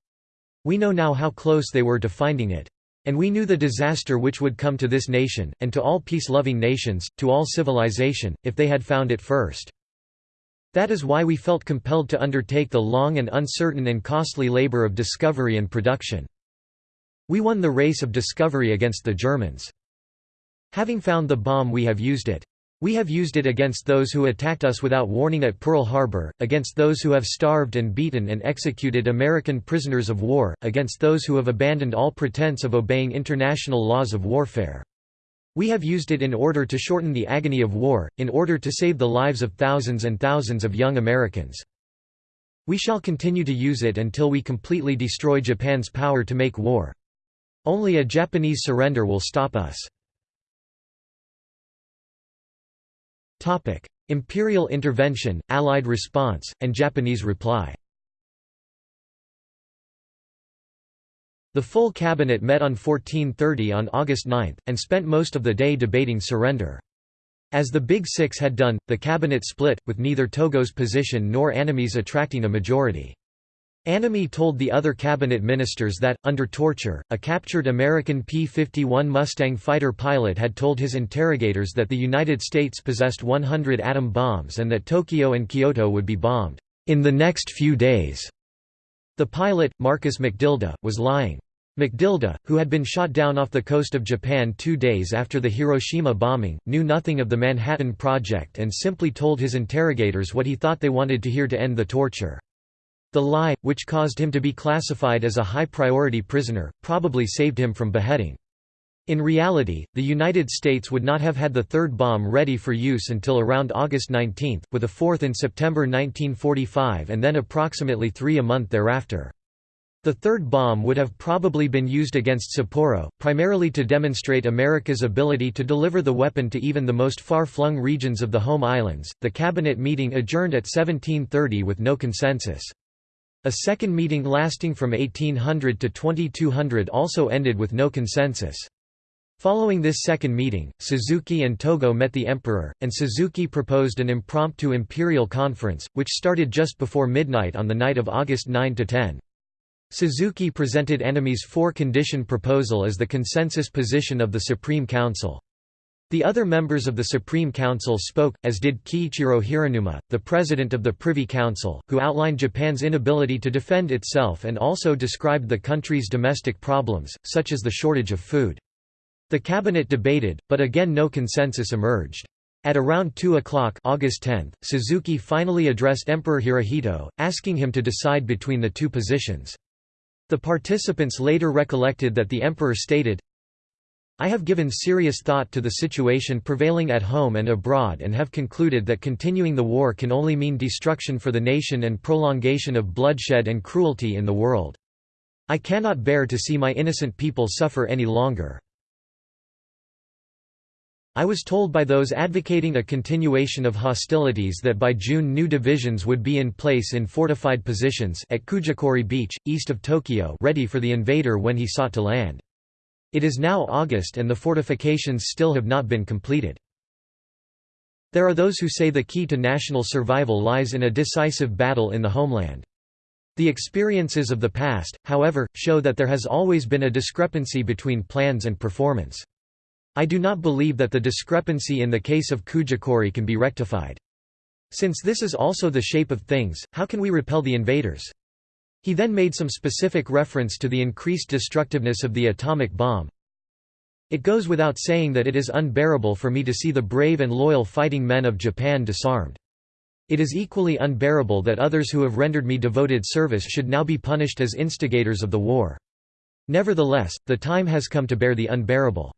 We know now how close they were to finding it. And we knew the disaster which would come to this nation, and to all peace-loving nations, to all civilization, if they had found it first. That is why we felt compelled to undertake the long and uncertain and costly labor of discovery and production. We won the race of discovery against the Germans. Having found the bomb we have used it. We have used it against those who attacked us without warning at Pearl Harbor, against those who have starved and beaten and executed American prisoners of war, against those who have abandoned all pretense of obeying international laws of warfare. We have used it in order to shorten the agony of war, in order to save the lives of thousands and thousands of young Americans. We shall continue to use it until we completely destroy Japan's power to make war. Only a Japanese surrender will stop us. Imperial intervention, Allied response, and Japanese reply The full cabinet met on 1430 on August 9, and spent most of the day debating surrender. As the Big Six had done, the cabinet split, with neither Togo's position nor Anami's attracting a majority. Anami told the other cabinet ministers that, under torture, a captured American P-51 Mustang fighter pilot had told his interrogators that the United States possessed 100 atom bombs and that Tokyo and Kyoto would be bombed, "...in the next few days." The pilot, Marcus McDilda, was lying. McDilda, who had been shot down off the coast of Japan two days after the Hiroshima bombing, knew nothing of the Manhattan Project and simply told his interrogators what he thought they wanted to hear to end the torture. The lie, which caused him to be classified as a high-priority prisoner, probably saved him from beheading. In reality, the United States would not have had the third bomb ready for use until around August 19, with a fourth in September 1945 and then approximately three a month thereafter. The third bomb would have probably been used against Sapporo, primarily to demonstrate America's ability to deliver the weapon to even the most far-flung regions of the home islands. The cabinet meeting adjourned at 1730 with no consensus. A second meeting lasting from 1800 to 2200 also ended with no consensus. Following this second meeting, Suzuki and Togo met the emperor, and Suzuki proposed an impromptu imperial conference, which started just before midnight on the night of August 9–10. Suzuki presented Anami's four-condition proposal as the consensus position of the Supreme Council. The other members of the Supreme Council spoke, as did Kiichiro Hiranuma, the president of the Privy Council, who outlined Japan's inability to defend itself and also described the country's domestic problems, such as the shortage of food. The cabinet debated, but again no consensus emerged. At around 2 o'clock August 10, Suzuki finally addressed Emperor Hirohito, asking him to decide between the two positions. The participants later recollected that the emperor stated, I have given serious thought to the situation prevailing at home and abroad and have concluded that continuing the war can only mean destruction for the nation and prolongation of bloodshed and cruelty in the world. I cannot bear to see my innocent people suffer any longer. I was told by those advocating a continuation of hostilities that by June new divisions would be in place in fortified positions at Kujukuri Beach, east of Tokyo ready for the invader when he sought to land. It is now August and the fortifications still have not been completed. There are those who say the key to national survival lies in a decisive battle in the homeland. The experiences of the past, however, show that there has always been a discrepancy between plans and performance. I do not believe that the discrepancy in the case of Kujukuri can be rectified. Since this is also the shape of things, how can we repel the invaders? He then made some specific reference to the increased destructiveness of the atomic bomb. It goes without saying that it is unbearable for me to see the brave and loyal fighting men of Japan disarmed. It is equally unbearable that others who have rendered me devoted service should now be punished as instigators of the war. Nevertheless, the time has come to bear the unbearable.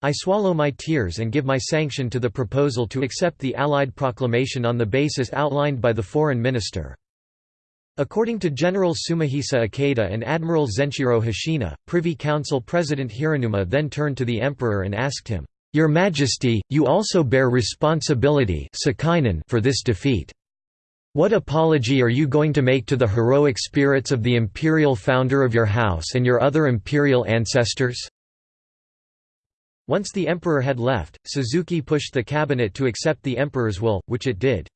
I swallow my tears and give my sanction to the proposal to accept the Allied proclamation on the basis outlined by the Foreign Minister. According to General Sumihisa Ikeda and Admiral Zenshiro Hoshina, Privy Council President Hiranuma then turned to the Emperor and asked him, "'Your Majesty, you also bear responsibility for this defeat. What apology are you going to make to the heroic spirits of the imperial founder of your house and your other imperial ancestors?' Once the emperor had left, Suzuki pushed the cabinet to accept the emperor's will, which it did.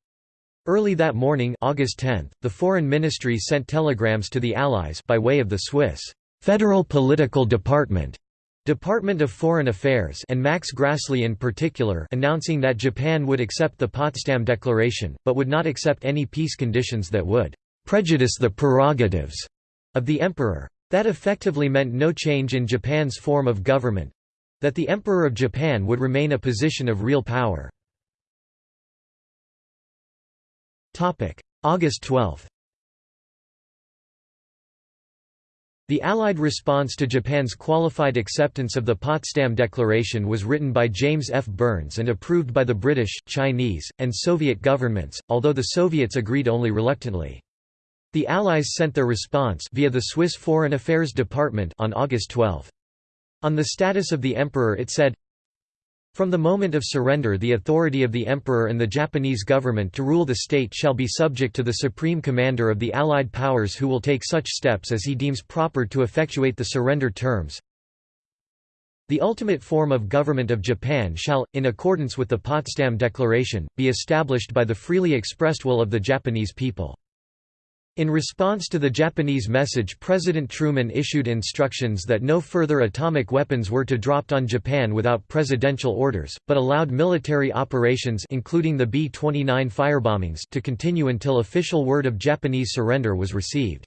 Early that morning August 10, the Foreign Ministry sent telegrams to the Allies by way of the Swiss Federal Political Department Department of Foreign Affairs and Max Grässli in particular announcing that Japan would accept the Potsdam Declaration, but would not accept any peace conditions that would «prejudice the prerogatives» of the emperor. That effectively meant no change in Japan's form of government—that the Emperor of Japan would remain a position of real power. August 12 The Allied response to Japan's qualified acceptance of the Potsdam Declaration was written by James F. Byrnes and approved by the British, Chinese, and Soviet governments, although the Soviets agreed only reluctantly. The Allies sent their response via the Swiss Foreign Affairs Department on August 12. On the status of the Emperor it said, from the moment of surrender the authority of the Emperor and the Japanese government to rule the state shall be subject to the Supreme Commander of the Allied Powers who will take such steps as he deems proper to effectuate the surrender terms. The ultimate form of government of Japan shall, in accordance with the Potsdam Declaration, be established by the freely expressed will of the Japanese people. In response to the Japanese message President Truman issued instructions that no further atomic weapons were to be dropped on Japan without presidential orders, but allowed military operations including the B-29 firebombings to continue until official word of Japanese surrender was received.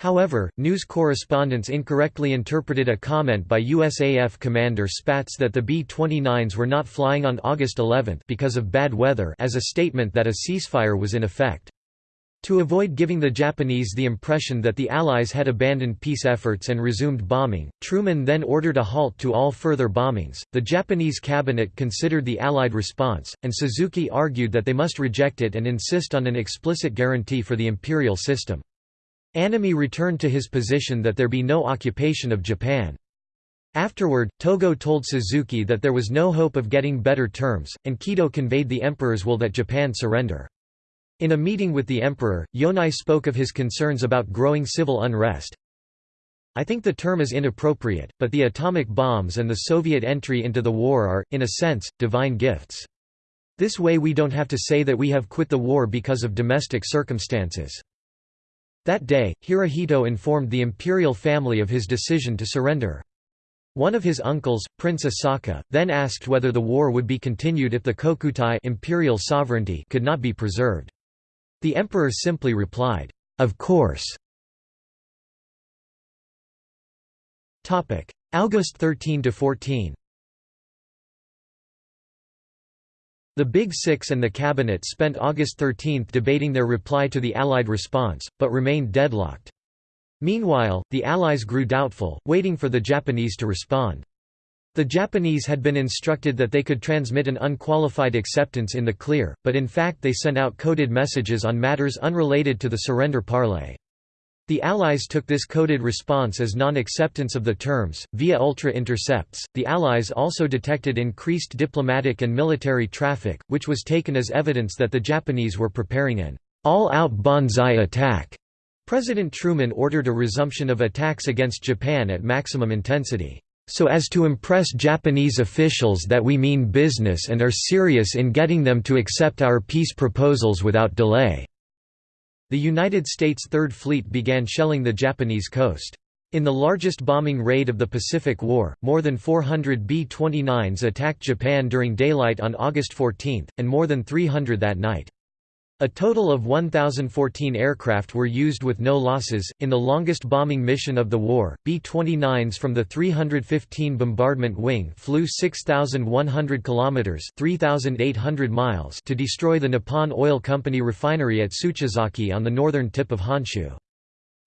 However, news correspondents incorrectly interpreted a comment by USAF Commander Spaatz that the B-29s were not flying on August 11 because of bad weather as a statement that a ceasefire was in effect. To avoid giving the Japanese the impression that the Allies had abandoned peace efforts and resumed bombing, Truman then ordered a halt to all further bombings. The Japanese cabinet considered the Allied response, and Suzuki argued that they must reject it and insist on an explicit guarantee for the imperial system. Anami returned to his position that there be no occupation of Japan. Afterward, Togo told Suzuki that there was no hope of getting better terms, and Kido conveyed the emperor's will that Japan surrender. In a meeting with the emperor, Yonai spoke of his concerns about growing civil unrest. I think the term is inappropriate, but the atomic bombs and the Soviet entry into the war are, in a sense, divine gifts. This way we don't have to say that we have quit the war because of domestic circumstances. That day, Hirohito informed the imperial family of his decision to surrender. One of his uncles, Prince Asaka, then asked whether the war would be continued if the kokutai imperial sovereignty could not be preserved. The emperor simply replied, "'Of course'". August 13–14 The Big Six and the cabinet spent August 13 debating their reply to the Allied response, but remained deadlocked. Meanwhile, the Allies grew doubtful, waiting for the Japanese to respond. The Japanese had been instructed that they could transmit an unqualified acceptance in the clear, but in fact they sent out coded messages on matters unrelated to the surrender parley. The Allies took this coded response as non-acceptance of the terms, via ultra-intercepts. The Allies also detected increased diplomatic and military traffic, which was taken as evidence that the Japanese were preparing an all-out banzai attack President Truman ordered a resumption of attacks against Japan at maximum intensity, "...so as to impress Japanese officials that we mean business and are serious in getting them to accept our peace proposals without delay." The United States Third Fleet began shelling the Japanese coast. In the largest bombing raid of the Pacific War, more than 400 B-29s attacked Japan during daylight on August 14, and more than 300 that night. A total of 1,014 aircraft were used with no losses. In the longest bombing mission of the war, B 29s from the 315 Bombardment Wing flew 6,100 kilometers (3,800 miles) to destroy the Nippon Oil Company refinery at Tsuchizaki on the northern tip of Honshu.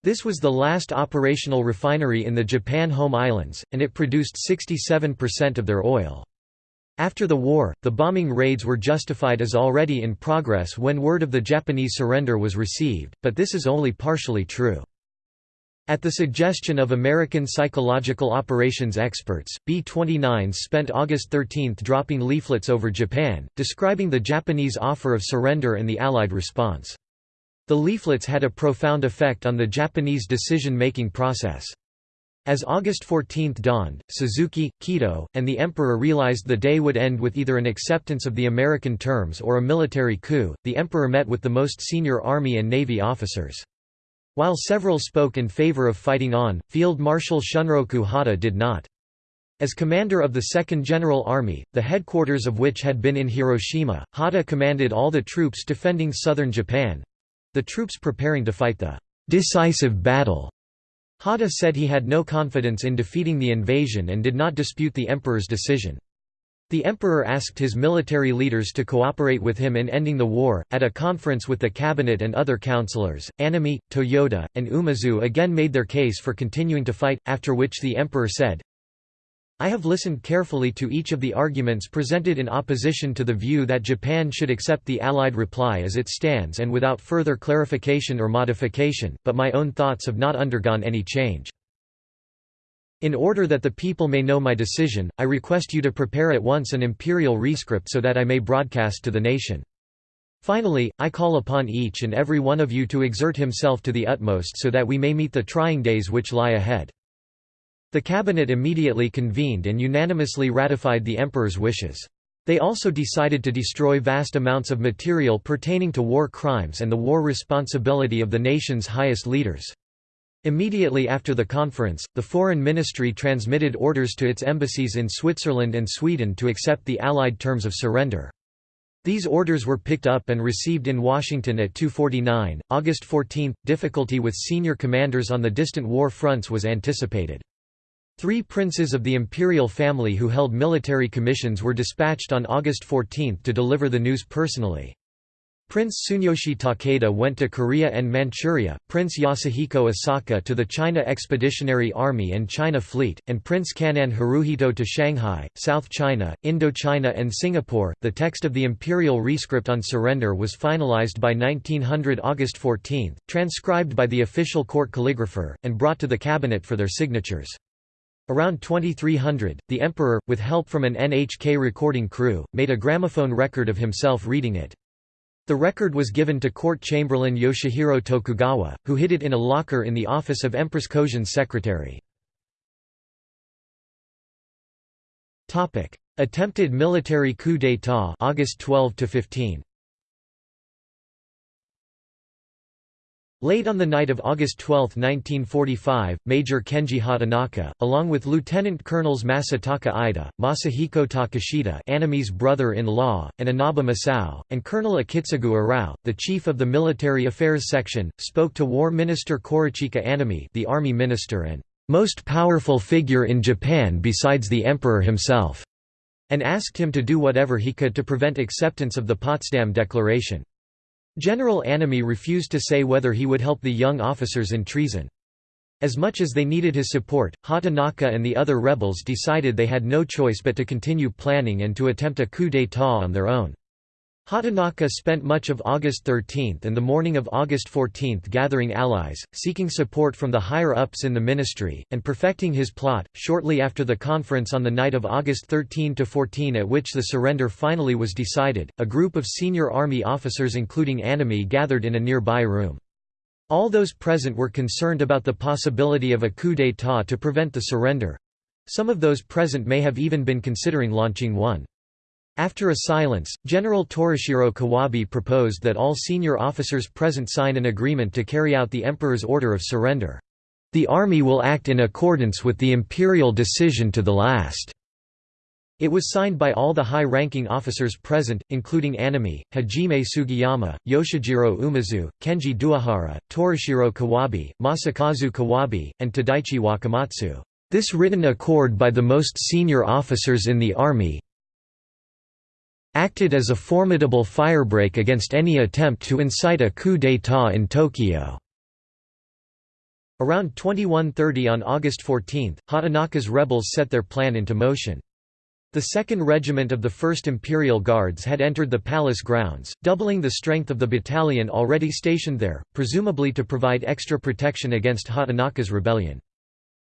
This was the last operational refinery in the Japan home islands, and it produced 67% of their oil. After the war, the bombing raids were justified as already in progress when word of the Japanese surrender was received, but this is only partially true. At the suggestion of American psychological operations experts, B-29s spent August 13 dropping leaflets over Japan, describing the Japanese offer of surrender and the Allied response. The leaflets had a profound effect on the Japanese decision-making process. As August 14 dawned, Suzuki, Kido, and the Emperor realized the day would end with either an acceptance of the American terms or a military coup. The Emperor met with the most senior Army and Navy officers. While several spoke in favor of fighting on, Field Marshal Shunroku Hata did not. As commander of the 2nd General Army, the headquarters of which had been in Hiroshima, Hata commanded all the troops defending southern Japan—the troops preparing to fight the decisive battle Hata said he had no confidence in defeating the invasion and did not dispute the emperor's decision. The emperor asked his military leaders to cooperate with him in ending the war. At a conference with the cabinet and other councillors, Anami, Toyoda, and Umezu again made their case for continuing to fight, after which the emperor said, I have listened carefully to each of the arguments presented in opposition to the view that Japan should accept the Allied reply as it stands and without further clarification or modification, but my own thoughts have not undergone any change. In order that the people may know my decision, I request you to prepare at once an imperial rescript so that I may broadcast to the nation. Finally, I call upon each and every one of you to exert himself to the utmost so that we may meet the trying days which lie ahead. The cabinet immediately convened and unanimously ratified the emperor's wishes. They also decided to destroy vast amounts of material pertaining to war crimes and the war responsibility of the nation's highest leaders. Immediately after the conference, the Foreign Ministry transmitted orders to its embassies in Switzerland and Sweden to accept the Allied terms of surrender. These orders were picked up and received in Washington at 2.49, August 14. Difficulty with senior commanders on the distant war fronts was anticipated. Three princes of the imperial family who held military commissions were dispatched on August 14 to deliver the news personally. Prince Tsuneyoshi Takeda went to Korea and Manchuria, Prince Yasuhiko Asaka to the China Expeditionary Army and China Fleet, and Prince Kan'in Haruhito to Shanghai, South China, Indochina, and Singapore. The text of the imperial rescript on surrender was finalized by 1900 August 14, transcribed by the official court calligrapher, and brought to the cabinet for their signatures. Around 2300, the emperor, with help from an NHK recording crew, made a gramophone record of himself reading it. The record was given to court chamberlain Yoshihiro Tokugawa, who hid it in a locker in the office of Empress Kojun's secretary. Attempted military coup d'état August 12 to 15. Late on the night of August 12, 1945, Major Kenji Hatanaka, along with Lieutenant Colonels Masataka Ida, Masahiko Takeshita Anami's brother-in-law, and Inaba Masao, and Colonel Akitsugu Arao, the chief of the Military Affairs Section, spoke to War Minister Korechika Anami the army minister and "...most powerful figure in Japan besides the emperor himself", and asked him to do whatever he could to prevent acceptance of the Potsdam Declaration. General Anami refused to say whether he would help the young officers in treason. As much as they needed his support, Hatanaka and the other rebels decided they had no choice but to continue planning and to attempt a coup d'état on their own. Hatanaka spent much of August 13 and the morning of August 14 gathering allies, seeking support from the higher-ups in the ministry, and perfecting his plot. Shortly after the conference on the night of August 13–14 at which the surrender finally was decided, a group of senior army officers including Anami gathered in a nearby room. All those present were concerned about the possibility of a coup d'état to prevent the surrender. Some of those present may have even been considering launching one. After a silence, General Torashiro Kawabe proposed that all senior officers present sign an agreement to carry out the emperor's order of surrender. The army will act in accordance with the imperial decision to the last. It was signed by all the high-ranking officers present, including Anami, Hajime Sugiyama, Yoshijiro Umezu, Kenji Doihara, Torashiro Kawabe, Masakazu Kawabe, and Tadaichi Wakamatsu. This written accord by the most senior officers in the army acted as a formidable firebreak against any attempt to incite a coup d'état in Tokyo. Around 2130 on August 14, Hatanaka's rebels set their plan into motion. The 2nd Regiment of the 1st Imperial Guards had entered the palace grounds, doubling the strength of the battalion already stationed there, presumably to provide extra protection against Hatanaka's rebellion.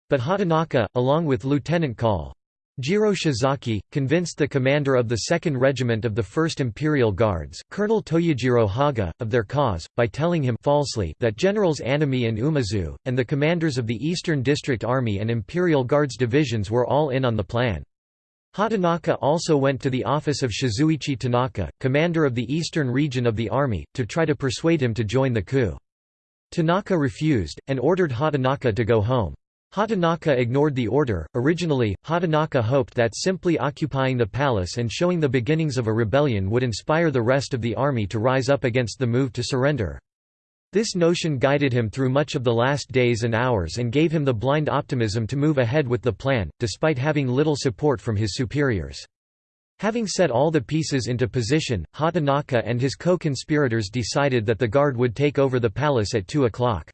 But Hatanaka, along with Lieutenant Col. Jiro Shizaki, convinced the commander of the 2nd Regiment of the 1st Imperial Guards, Colonel Toyojiro Haga, of their cause, by telling him falsely that Generals Anami and Umezu, and the commanders of the Eastern District Army and Imperial Guards divisions were all in on the plan. Hatanaka also went to the office of Shizuichi Tanaka, commander of the eastern region of the army, to try to persuade him to join the coup. Tanaka refused, and ordered Hatanaka to go home. Hatanaka ignored the order. Originally, Hatanaka hoped that simply occupying the palace and showing the beginnings of a rebellion would inspire the rest of the army to rise up against the move to surrender. This notion guided him through much of the last days and hours and gave him the blind optimism to move ahead with the plan, despite having little support from his superiors. Having set all the pieces into position, Hatanaka and his co-conspirators decided that the guard would take over the palace at 2 o'clock.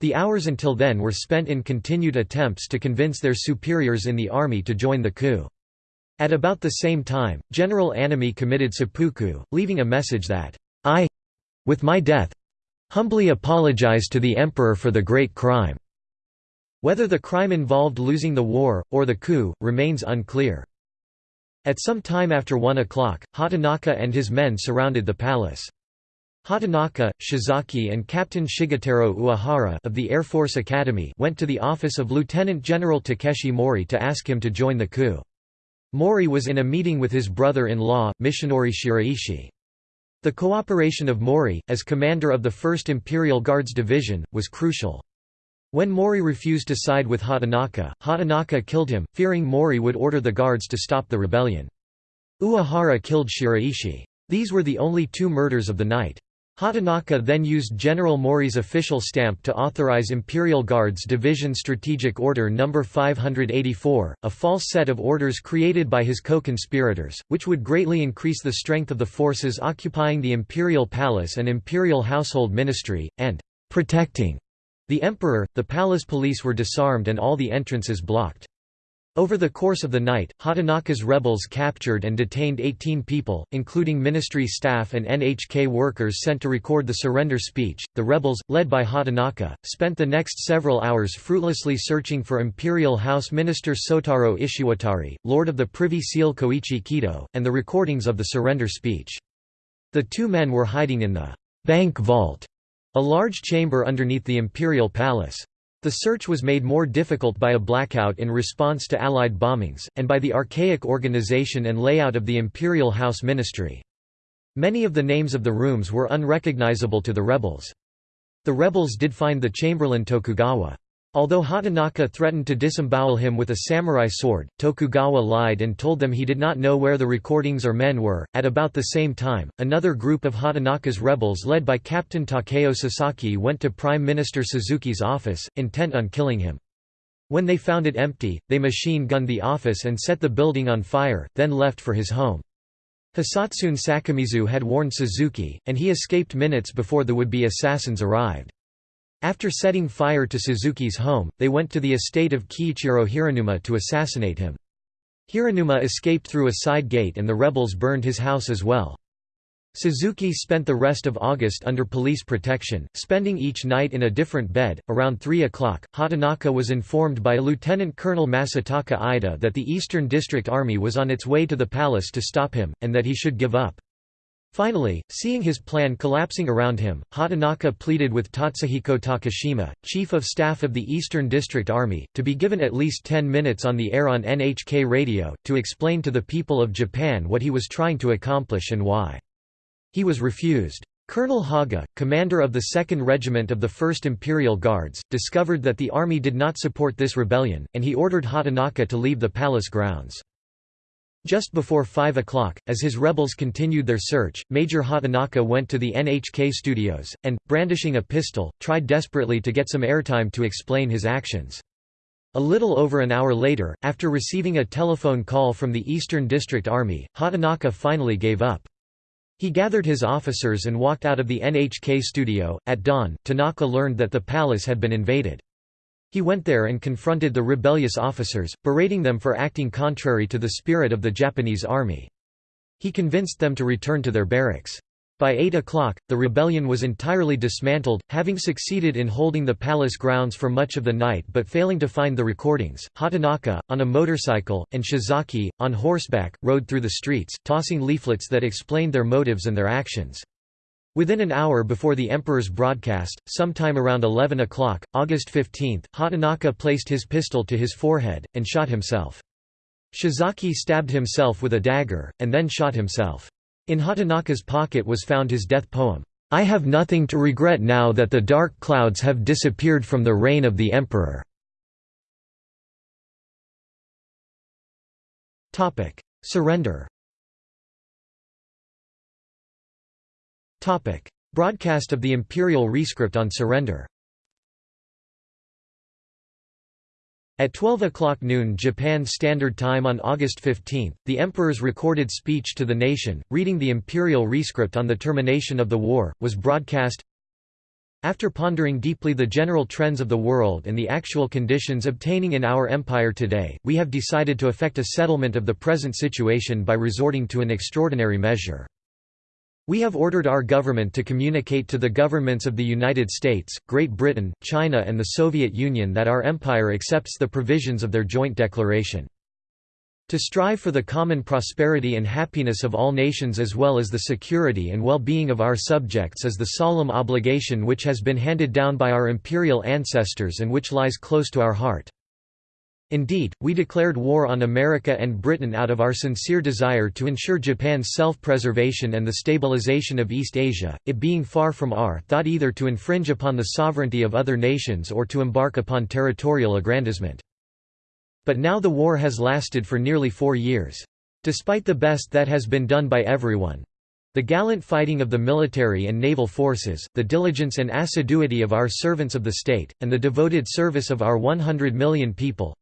The hours until then were spent in continued attempts to convince their superiors in the army to join the coup. At about the same time, General Anami committed seppuku, leaving a message that, I—with my death—humbly apologize to the emperor for the great crime. Whether the crime involved losing the war, or the coup, remains unclear. At some time after 1 o'clock, Hatanaka and his men surrounded the palace. Hatanaka, Shizaki and Captain Shigetaro Uehara of the Air Force Academy went to the office of Lieutenant General Takeshi Mori to ask him to join the coup. Mori was in a meeting with his brother-in-law, Michinori Shiraishi. The cooperation of Mori, as commander of the 1st Imperial Guards Division, was crucial. When Mori refused to side with Hatanaka, Hatanaka killed him, fearing Mori would order the guards to stop the rebellion. Uehara killed Shiraishi. These were the only two murders of the night. Hatanaka then used General Mori's official stamp to authorize Imperial Guards Division Strategic Order No. 584, a false set of orders created by his co-conspirators, which would greatly increase the strength of the forces occupying the Imperial Palace and Imperial Household Ministry, and «protecting» the emperor. The palace police were disarmed and all the entrances blocked. Over the course of the night, Hatanaka's rebels captured and detained 18 people, including ministry staff and NHK workers sent to record the surrender speech. The rebels, led by Hatanaka, spent the next several hours fruitlessly searching for Imperial House Minister Sotaro Ishiwatari, Lord of the Privy Seal Koichi Kido, and the recordings of the surrender speech. The two men were hiding in the bank vault, a large chamber underneath the imperial palace. The search was made more difficult by a blackout in response to Allied bombings, and by the archaic organization and layout of the Imperial House Ministry. Many of the names of the rooms were unrecognizable to the rebels. The rebels did find the Chamberlain Tokugawa. Although Hatanaka threatened to disembowel him with a samurai sword, Tokugawa lied and told them he did not know where the recordings or men were. At about the same time, another group of Hatanaka's rebels led by Captain Takeo Sasaki went to Prime Minister Suzuki's office, intent on killing him. When they found it empty, they machine-gunned the office and set the building on fire, then left for his home. Hisatsune Sakomizu had warned Suzuki, and he escaped minutes before the would-be assassins arrived. After setting fire to Suzuki's home, they went to the estate of Kiichiro Hiranuma to assassinate him. Hiranuma escaped through a side gate and the rebels burned his house as well. Suzuki spent the rest of August under police protection, spending each night in a different bed. Around 3 o'clock, Hatanaka was informed by Lieutenant Colonel Masataka Ida that the Eastern District Army was on its way to the palace to stop him, and that he should give up. Finally, seeing his plan collapsing around him, Hatanaka pleaded with Tatsuhiko Takashima, chief of staff of the Eastern District Army, to be given at least 10 minutes on the air on NHK radio, to explain to the people of Japan what he was trying to accomplish and why. He was refused. Colonel Haga, commander of the 2nd Regiment of the 1st Imperial Guards, discovered that the army did not support this rebellion, and he ordered Hatanaka to leave the palace grounds. Just before 5 o'clock, as his rebels continued their search, Major Hatanaka went to the NHK studios, and, brandishing a pistol, tried desperately to get some airtime to explain his actions. A little over an hour later, after receiving a telephone call from the Eastern District Army, Hatanaka finally gave up. He gathered his officers and walked out of the NHK studio. At dawn, Tanaka learned that the palace had been invaded. He went there and confronted the rebellious officers, berating them for acting contrary to the spirit of the Japanese army. He convinced them to return to their barracks. By 8 o'clock, the rebellion was entirely dismantled, having succeeded in holding the palace grounds for much of the night but failing to find the recordings. Hatanaka, on a motorcycle, and Shizaki, on horseback, rode through the streets, tossing leaflets that explained their motives and their actions. Within an hour before the emperor's broadcast, sometime around 11 o'clock, August 15, Hatanaka placed his pistol to his forehead, and shot himself. Shiizaki stabbed himself with a dagger, and then shot himself. In Hatanaka's pocket was found his death poem, "'I have nothing to regret now that the dark clouds have disappeared from the reign of the emperor." Surrender Broadcast of the imperial rescript on surrender. At 12 o'clock noon Japan Standard Time on August 15, the Emperor's recorded speech to the nation, reading the imperial rescript on the termination of the war, was broadcast. After pondering deeply the general trends of the world and the actual conditions obtaining in our empire today, we have decided to effect a settlement of the present situation by resorting to an extraordinary measure. We have ordered our government to communicate to the governments of the United States, Great Britain, China and the Soviet Union that our empire accepts the provisions of their joint declaration. To strive for the common prosperity and happiness of all nations as well as the security and well-being of our subjects is the solemn obligation which has been handed down by our imperial ancestors and which lies close to our heart. Indeed, we declared war on America and Britain out of our sincere desire to ensure Japan's self-preservation and the stabilization of East Asia, it being far from our thought either to infringe upon the sovereignty of other nations or to embark upon territorial aggrandizement. But now the war has lasted for nearly four years. Despite the best that has been done by everyone, the gallant fighting of the military and naval forces, the diligence and assiduity of our servants of the state, and the devoted service of our 100 million people,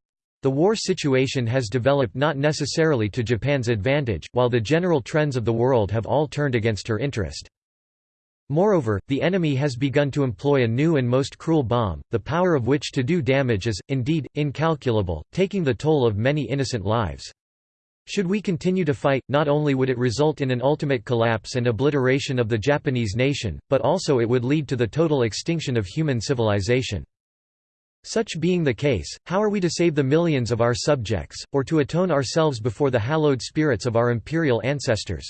the war situation has developed not necessarily to Japan's advantage, while the general trends of the world have all turned against her interest. Moreover, the enemy has begun to employ a new and most cruel bomb, the power of which to do damage is, indeed, incalculable, taking the toll of many innocent lives. Should we continue to fight, not only would it result in an ultimate collapse and obliteration of the Japanese nation, but also it would lead to the total extinction of human civilization. Such being the case, how are we to save the millions of our subjects, or to atone ourselves before the hallowed spirits of our imperial ancestors?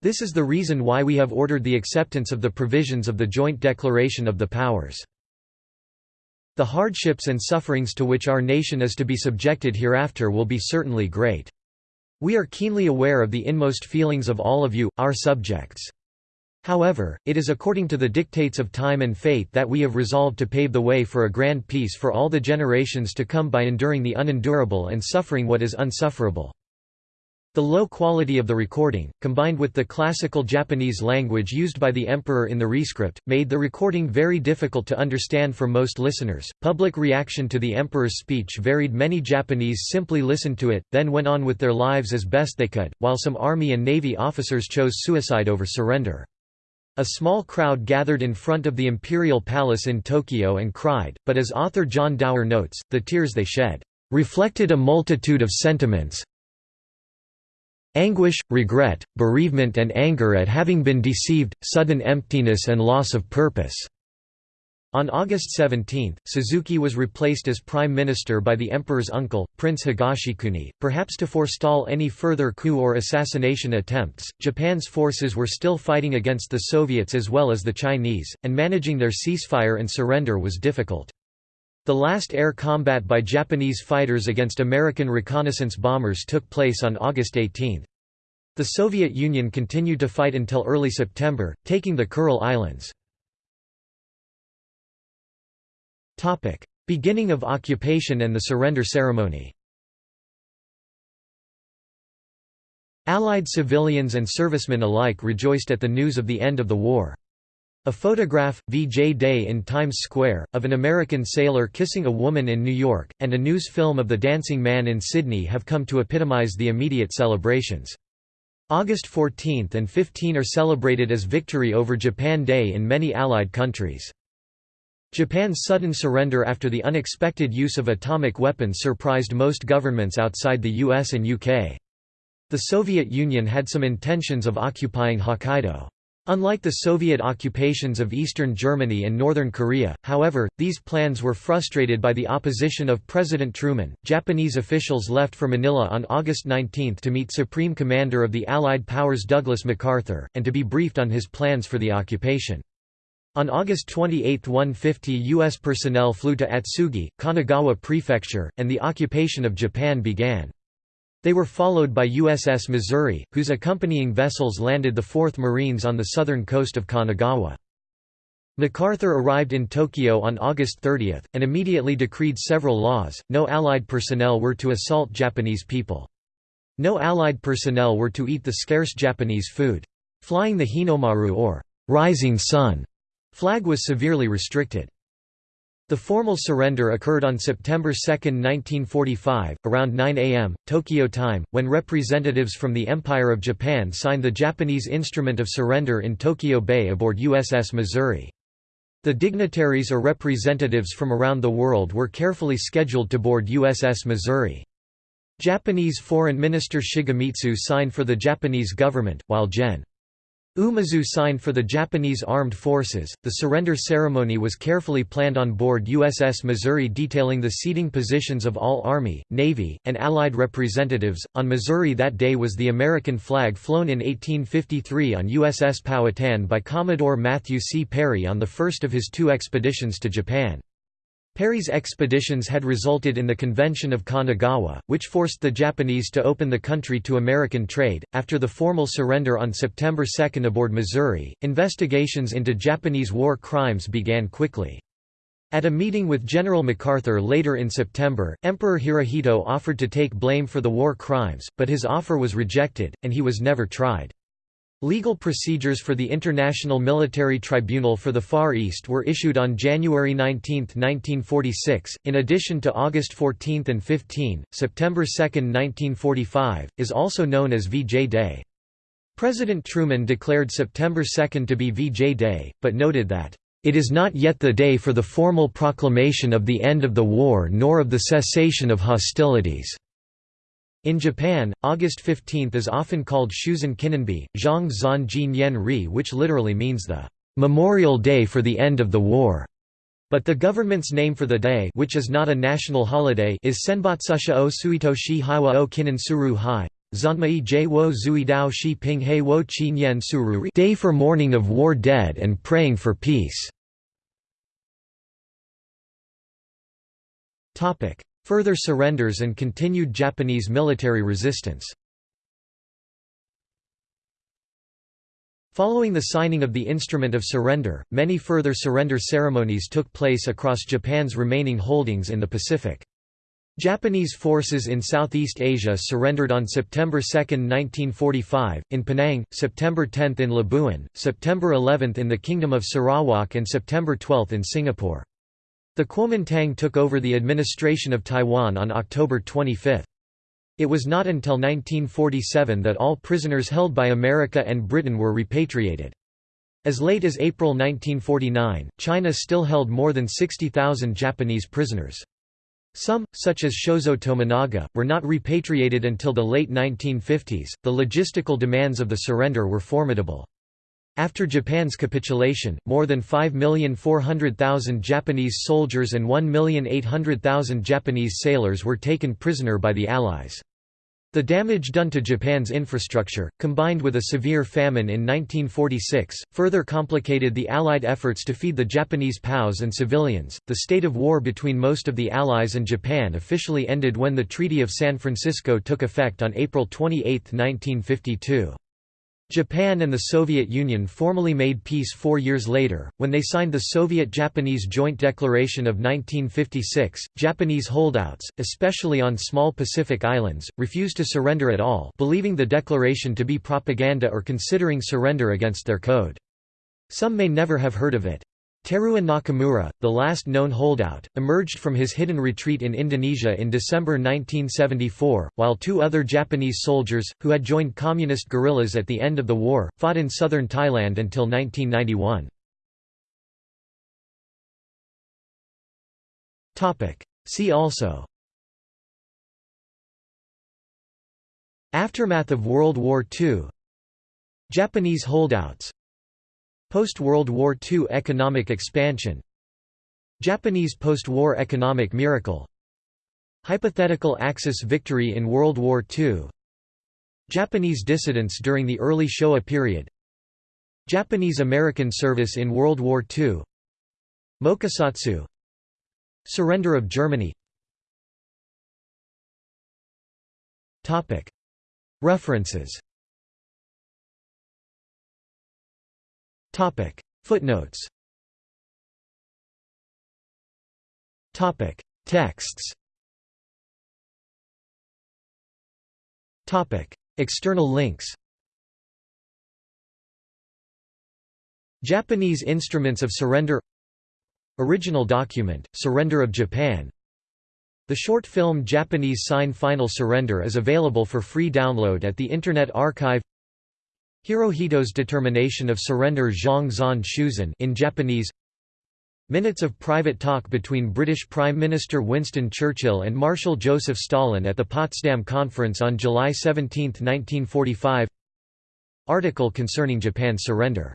This is the reason why we have ordered the acceptance of the provisions of the Joint Declaration of the Powers. The hardships and sufferings to which our nation is to be subjected hereafter will be certainly great. We are keenly aware of the inmost feelings of all of you, our subjects. However, it is according to the dictates of time and fate that we have resolved to pave the way for a grand peace for all the generations to come by enduring the unendurable and suffering what is unsufferable. The low quality of the recording, combined with the classical Japanese language used by the emperor in the rescript, made the recording very difficult to understand for most listeners. Public reaction to the emperor's speech varied. Many Japanese simply listened to it, then went on with their lives as best they could, while some army and navy officers chose suicide over surrender. A small crowd gathered in front of the imperial palace in Tokyo and cried, but as author John Dower notes, the tears they shed, "...reflected a multitude of sentiments anguish, regret, bereavement and anger at having been deceived, sudden emptiness and loss of purpose." On August 17, Suzuki was replaced as prime minister by the emperor's uncle, Prince Higashikuni, perhaps to forestall any further coup or assassination attempts. Japan's forces were still fighting against the Soviets as well as the Chinese, and managing their ceasefire and surrender was difficult. The last air combat by Japanese fighters against American reconnaissance bombers took place on August 18. The Soviet Union continued to fight until early September, taking the Kuril Islands. Topic: Beginning of occupation and the surrender ceremony. Allied civilians and servicemen alike rejoiced at the news of the end of the war. A photograph, VJ Day in Times Square, of an American sailor kissing a woman in New York, and a news film of the dancing man in Sydney have come to epitomize the immediate celebrations. August 14 and 15 are celebrated as Victory over Japan Day in many Allied countries. Japan's sudden surrender after the unexpected use of atomic weapons surprised most governments outside the US and UK. The Soviet Union had some intentions of occupying Hokkaido. Unlike the Soviet occupations of eastern Germany and northern Korea, however, these plans were frustrated by the opposition of President Truman. Japanese officials left for Manila on August 19 to meet Supreme Commander of the Allied powers Douglas MacArthur, and to be briefed on his plans for the occupation. On August 28 150 U.S. personnel flew to Atsugi, Kanagawa Prefecture, and the occupation of Japan began. They were followed by USS Missouri, whose accompanying vessels landed the 4th Marines on the southern coast of Kanagawa. MacArthur arrived in Tokyo on August 30, and immediately decreed several laws, no Allied personnel were to assault Japanese people. No Allied personnel were to eat the scarce Japanese food. Flying the Hinomaru or rising sun Flag was severely restricted. The formal surrender occurred on September 2, 1945, around 9 am, Tokyo time, when representatives from the Empire of Japan signed the Japanese Instrument of Surrender in Tokyo Bay aboard USS Missouri. The dignitaries or representatives from around the world were carefully scheduled to board USS Missouri. Japanese Foreign Minister Shigemitsu signed for the Japanese government, while Gen. Umezu signed for the Japanese Armed Forces. The surrender ceremony was carefully planned on board USS Missouri, detailing the seating positions of all Army, Navy, and Allied representatives. On Missouri that day was the American flag flown in 1853 on USS Powhatan by Commodore Matthew C. Perry on the first of his two expeditions to Japan. Perry's expeditions had resulted in the Convention of Kanagawa, which forced the Japanese to open the country to American trade. After the formal surrender on September 2 aboard Missouri, investigations into Japanese war crimes began quickly. At a meeting with General MacArthur later in September, Emperor Hirohito offered to take blame for the war crimes, but his offer was rejected, and he was never tried. Legal procedures for the International Military Tribunal for the Far East were issued on January 19, 1946. In addition to August 14 and 15, September 2, 1945, is also known as VJ Day. President Truman declared September 2 to be VJ Day, but noted that, It is not yet the day for the formal proclamation of the end of the war nor of the cessation of hostilities. In Japan, August 15 is often called Shusen Kinenbi, Zhang Zan Jin Yen Ri which literally means the "...memorial day for the end of the war." But the government's name for the day which is not a national holiday is Senbatsusha o Suito shi Haiwa o Kinan Suru Hai. Zanmai J wo Zui Dao Shi Ping He wo Qin Yen Suru Day for mourning of war dead and praying for peace. Further surrenders and continued Japanese military resistance. Following the signing of the Instrument of Surrender, many further surrender ceremonies took place across Japan's remaining holdings in the Pacific. Japanese forces in Southeast Asia surrendered on September 2, 1945, in Penang, September 10 in Labuan, September 11 in the Kingdom of Sarawak and September 12 in Singapore. The Kuomintang took over the administration of Taiwan on October 25. It was not until 1947 that all prisoners held by America and Britain were repatriated. As late as April 1949, China still held more than 60,000 Japanese prisoners. Some, such as Shozo Tominaga, were not repatriated until the late 1950s. The logistical demands of the surrender were formidable. After Japan's capitulation, more than 5,400,000 Japanese soldiers and 1,800,000 Japanese sailors were taken prisoner by the Allies. The damage done to Japan's infrastructure, combined with a severe famine in 1946, further complicated the Allied efforts to feed the Japanese POWs and civilians. The state of war between most of the Allies and Japan officially ended when the Treaty of San Francisco took effect on April 28, 1952. Japan and the Soviet Union formally made peace four years later, when they signed the Soviet-Japanese Joint Declaration of 1956. Japanese holdouts, especially on small Pacific islands, refused to surrender at all believing the declaration to be propaganda or considering surrender against their code. Some may never have heard of it. Teruo Nakamura, the last known holdout, emerged from his hidden retreat in Indonesia in December 1974, while two other Japanese soldiers, who had joined communist guerrillas at the end of the war, fought in southern Thailand until 1991. See also Aftermath of World War II Japanese holdouts Post-World War II economic expansion. Japanese post-war economic miracle. Hypothetical Axis victory in World War II Japanese dissidents during the early Showa period. Japanese-American service in World War II Mokusatsu Surrender of Germany. References Topic. Footnotes. Topic. Texts. Topic. External links. Japanese Instruments of Surrender. Original document, Surrender of Japan. The short film Japanese Sign Final Surrender is available for free download at the Internet Archive Hirohito's determination of surrender Zhang Zan Shusen in Japanese. Minutes of private talk between British Prime Minister Winston Churchill and Marshal Joseph Stalin at the Potsdam Conference on July 17, 1945 Article concerning Japan's surrender